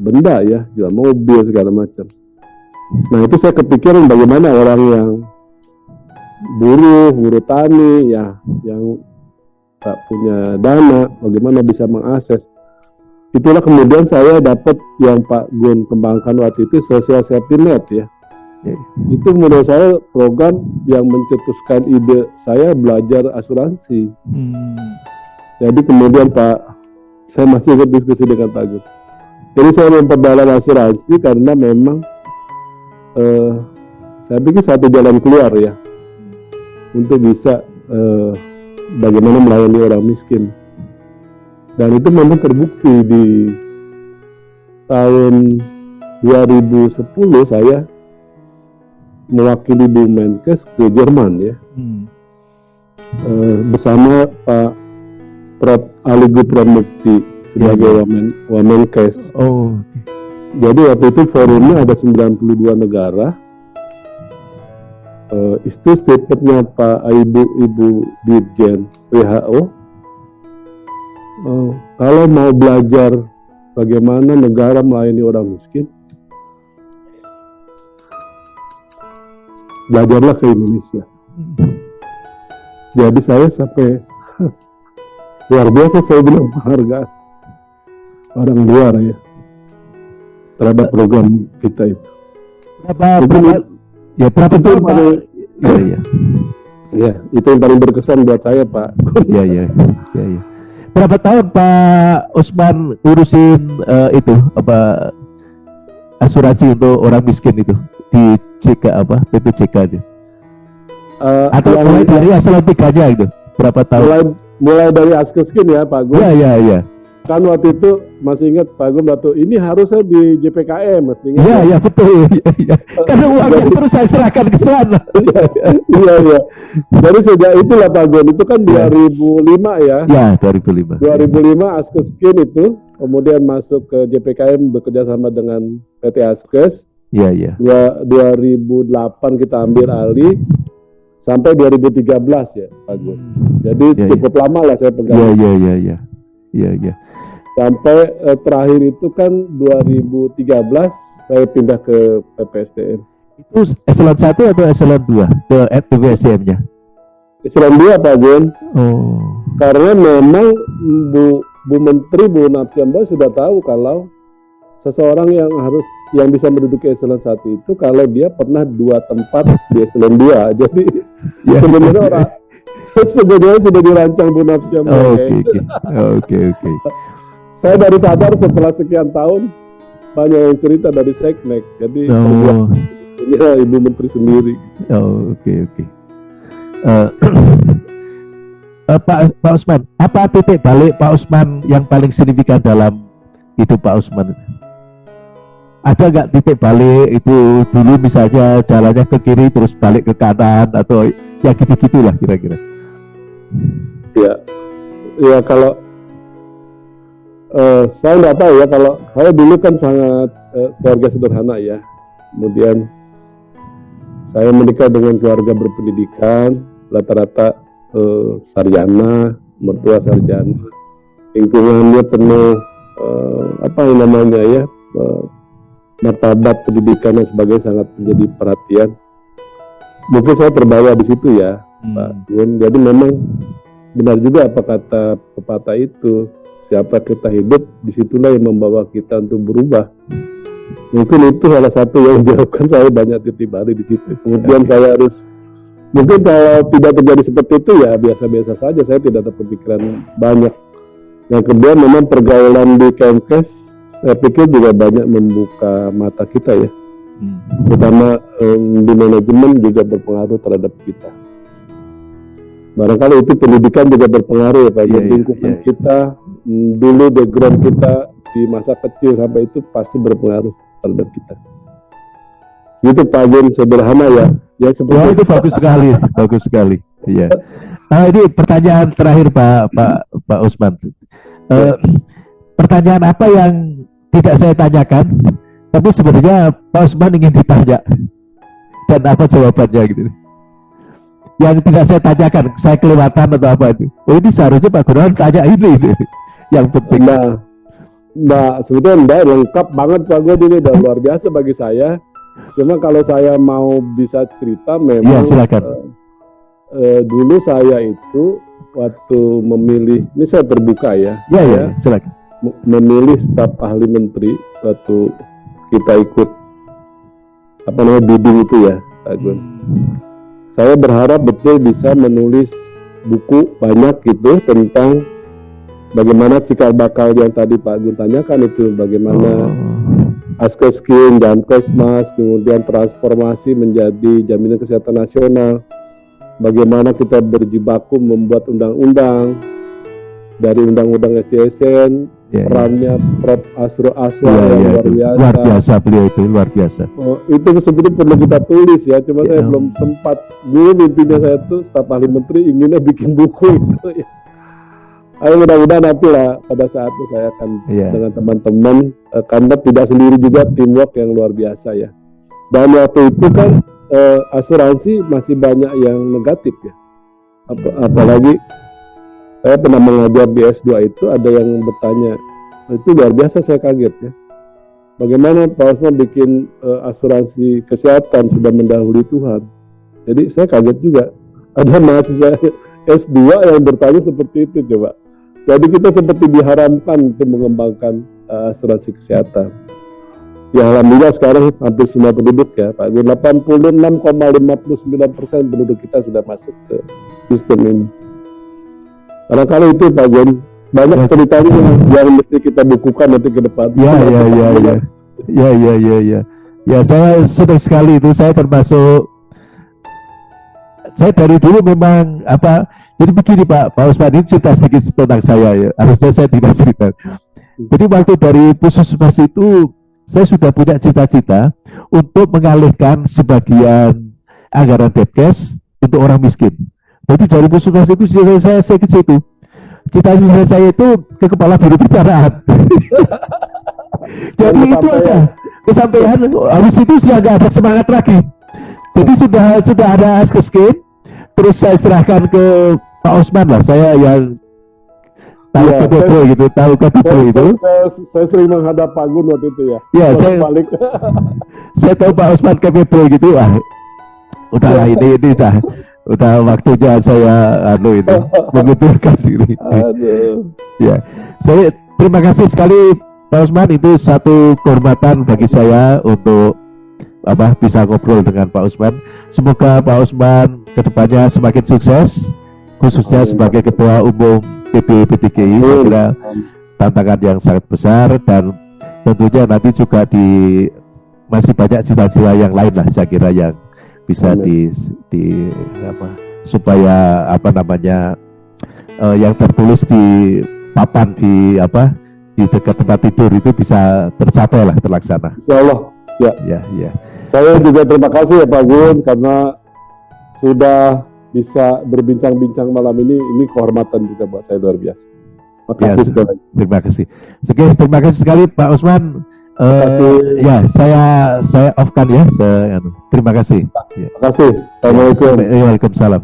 [SPEAKER 2] benda ya, jual mobil segala macam. Nah itu saya kepikiran bagaimana orang yang buruh, buruh tani ya, yang tak punya dana, bagaimana bisa mengakses itulah kemudian saya dapat yang Pak Gun kembangkan waktu itu social safety net ya. ya. Itu menurut saya program yang mencetuskan ide saya belajar asuransi. Hmm. Jadi kemudian Pak, saya masih ikut diskusi dengan Pak Gun. Jadi saya memperdalam asuransi karena memang uh, saya pikir satu jalan keluar ya untuk bisa uh, bagaimana melayani orang miskin dan itu memang terbukti di tahun 2010 saya mewakili Bu Menkes ke Jerman ya hmm. e, bersama Pak Prof Ali Gupramukti sebagai ya, Wamen Wamenkes.
[SPEAKER 1] Oh.
[SPEAKER 2] Jadi waktu itu forumnya ada 92 negara. Uh, itu statementnya Pak Ibu Ibu Dirjen WHO uh, kalau mau belajar bagaimana negara melayani orang miskin, belajarlah ke Indonesia. Jadi saya sampai luar biasa saya bilang penghargaan orang luar ya terhadap program kita itu.
[SPEAKER 1] Berapa, berapa, ya berapa itu paling, ya, ya. ya, itu yang paling berkesan buat saya Pak. Ya, ya, ya, ya berapa tahun Pak Usman ngurusin uh, itu apa asuransi untuk orang miskin itu di CK apa PPCK itu? Uh, Atau mulai dari asal tiganya itu berapa tahun?
[SPEAKER 2] Mulai mulai dari askeskin ya Pak Gun.
[SPEAKER 1] Iya iya iya
[SPEAKER 2] kan waktu itu masih ingat Pak Gum waktu ini harusnya di JPKM masih ingat.
[SPEAKER 1] Iya iya betul iya, iya. karena uangnya Jadi, terus saya serahkan ke sana.
[SPEAKER 2] Iya iya iya. Dari sejak itulah Pak Gum itu kan 2005 ya.
[SPEAKER 1] Iya 2005
[SPEAKER 2] 2005 Askes Skin itu kemudian masuk ke JPKM bekerja sama dengan PT Askes.
[SPEAKER 1] Iya iya.
[SPEAKER 2] 2008 kita ambil alih sampai 2013 ya Pak Gum hmm. jadi ya, cukup ya. lama lah saya pegang.
[SPEAKER 1] Iya iya iya iya. Iya iya
[SPEAKER 2] sampai eh, terakhir itu kan 2013 saya pindah ke PPSDM.
[SPEAKER 1] Itu eselon 1 atau eselon 2 ke PPSDM-nya?
[SPEAKER 2] Eselon 2 Pak Gun.
[SPEAKER 1] Oh.
[SPEAKER 2] Karena memang Bu Bu Menteri Bu Napsiamba sudah tahu kalau seseorang yang harus yang bisa menduduki eselon 1 itu kalau dia pernah dua tempat di eselon 2. Jadi ya. sebenarnya orang sebenarnya sudah dirancang Bu Napsiamba.
[SPEAKER 1] Oke oke. Oke oke
[SPEAKER 2] saya baru sadar setelah sekian tahun banyak yang cerita dari seknek jadi oh. ya ibu menteri sendiri
[SPEAKER 1] oh oke okay, oke okay. uh, uh, Pak Pak Usman apa titik balik Pak Usman yang paling signifikan dalam hidup Pak Usman ada nggak titik balik itu dulu misalnya jalannya ke kiri terus balik ke kanan atau ya gitu gitulah kira-kira
[SPEAKER 2] ya ya kalau uh, saya nggak tahu ya kalau saya dulu kan sangat uh, keluarga sederhana ya. Kemudian saya menikah dengan keluarga berpendidikan rata-rata uh, sarjana mertua sarjana. Lingkungannya penuh uh, apa yang namanya ya uh, martabat pendidikan dan sebagainya sangat menjadi perhatian. Mungkin saya terbawa di situ ya hmm. Pak Gun jadi memang benar juga apa kata pepatah itu siapa kita hidup di situlah yang membawa kita untuk berubah mungkin itu salah satu yang menyebabkan saya banyak titik balik di situ. Kemudian saya harus mungkin kalau tidak terjadi seperti itu ya biasa-biasa saja. Saya tidak ada pemikiran banyak. Yang kedua memang pergaulan di Kemkes saya pikir juga banyak membuka mata kita ya. Hmm. Terutama um, di manajemen juga berpengaruh terhadap kita. Barangkali itu pendidikan juga berpengaruh ya Pak. Yeah, lingkungan yeah, yeah. kita dulu background kita di masa kecil sampai itu pasti berpengaruh terhadap kita. Itu Pak Jen sederhana ya.
[SPEAKER 1] Ya oh, itu bagus sekali, bagus sekali. Iya. Nah, ini pertanyaan terakhir Pak Pak Pak Usman. Uh, pertanyaan apa yang tidak saya tanyakan, tapi sebenarnya Pak Usman ingin ditanya dan apa jawabannya gitu yang tidak saya tanyakan, saya kelewatan atau apa itu. Oh ini seharusnya Pak Gunawan tanya ini, ini yang penting.
[SPEAKER 2] Nah, nah sebetulnya enggak lengkap banget Pak Gun ini udah luar biasa bagi saya. Cuma kalau saya mau bisa cerita memang ya, silakan. Uh, uh, dulu saya itu waktu memilih, ini saya terbuka ya.
[SPEAKER 1] Ya, ya, silakan.
[SPEAKER 2] Memilih staf ahli menteri waktu kita ikut apa namanya bidding itu ya, Pak Gun. Hmm saya berharap betul bisa menulis buku banyak gitu tentang bagaimana cikal bakal yang tadi Pak Gun tanyakan itu bagaimana oh. Askeskin, Jankesmas, kemudian transformasi menjadi jaminan kesehatan nasional, bagaimana kita berjibaku membuat undang-undang dari undang-undang SDSN yeah, perannya yeah. Prof Asro Aswa yeah, yang yeah, luar biasa.
[SPEAKER 1] Luar biasa beliau itu luar biasa.
[SPEAKER 2] Oh, itu sebetulnya perlu kita tulis ya, cuma yeah. saya belum sempat. Dulu mimpinya saya tuh staf ahli menteri inginnya bikin buku itu ya. Ayo mudah-mudahan nanti lah pada saat itu saya akan yeah. dengan teman-teman uh, karena tidak sendiri juga teamwork yang luar biasa ya. Dan waktu itu kan uh, asuransi masih banyak yang negatif ya. Ap apalagi saya pernah mengajar di S2 itu ada yang bertanya itu luar biasa saya kaget ya bagaimana Pak Osman bikin uh, asuransi kesehatan sudah mendahului Tuhan jadi saya kaget juga ada mahasiswa S2 yang bertanya seperti itu coba jadi kita seperti diharamkan untuk mengembangkan uh, asuransi kesehatan ya alhamdulillah sekarang hampir semua penduduk ya Pak 86,59 persen penduduk kita sudah masuk ke sistem ini Barangkali itu Pak Gun, banyak ya. ceritanya yang, yang mesti kita bukukan nanti ke depan.
[SPEAKER 1] Ya, ya, ya, ya, ya, ya, ya, ya. Ya, saya senang sekali itu. Saya termasuk saya dari dulu memang apa jadi begini Pak Pak Usman ini cerita sedikit tentang saya ya harusnya saya tidak cerita jadi waktu dari puskesmas itu saya sudah punya cita-cita untuk mengalihkan sebagian anggaran Depkes untuk orang miskin jadi dari puskesmas itu cita saya saya ke situ. Cita-cita saya itu ke kepala biro perencanaan. Jadi itu aja kesampaian. Habis itu sudah nggak ada semangat lagi. Jadi sudah sudah ada askeskin. Terus saya serahkan ke Pak Osman lah. Saya yang tahu ya, KPP gitu, tahu KPP itu.
[SPEAKER 2] Saya, saya sering menghadap Pak Gun waktu itu ya.
[SPEAKER 1] Iya, saya balik. saya tahu Pak Osman KPP gitu. Wah, udahlah ini ini dah udah waktunya saya anu itu mengundurkan diri. Aduh. ya, saya terima kasih sekali Pak Usman itu satu kehormatan bagi saya untuk apa bisa ngobrol dengan Pak Usman. Semoga Pak Usman ke depannya semakin sukses, khususnya Amin. sebagai Ketua Umum PBPTGI. Saya kira tantangan yang sangat besar dan tentunya nanti juga di masih banyak cita-cita yang lain lah saya kira yang bisa di di apa supaya apa namanya uh, yang tertulis di papan di apa di dekat tempat tidur itu bisa tercapai lah terlaksana.
[SPEAKER 2] Insya Allah. Ya. Ya, ya. Saya juga terima kasih ya Pak Gun karena sudah bisa berbincang-bincang malam ini. Ini kehormatan juga buat saya luar biasa.
[SPEAKER 1] Terima kasih ya, sekali. Terima kasih. Oke, terima kasih sekali Pak Usman. Uh, ya, saya saya off kan ya. Saya, anu, terima kasih.
[SPEAKER 2] Terima kasih. Assalamualaikum.
[SPEAKER 1] Waalaikumsalam.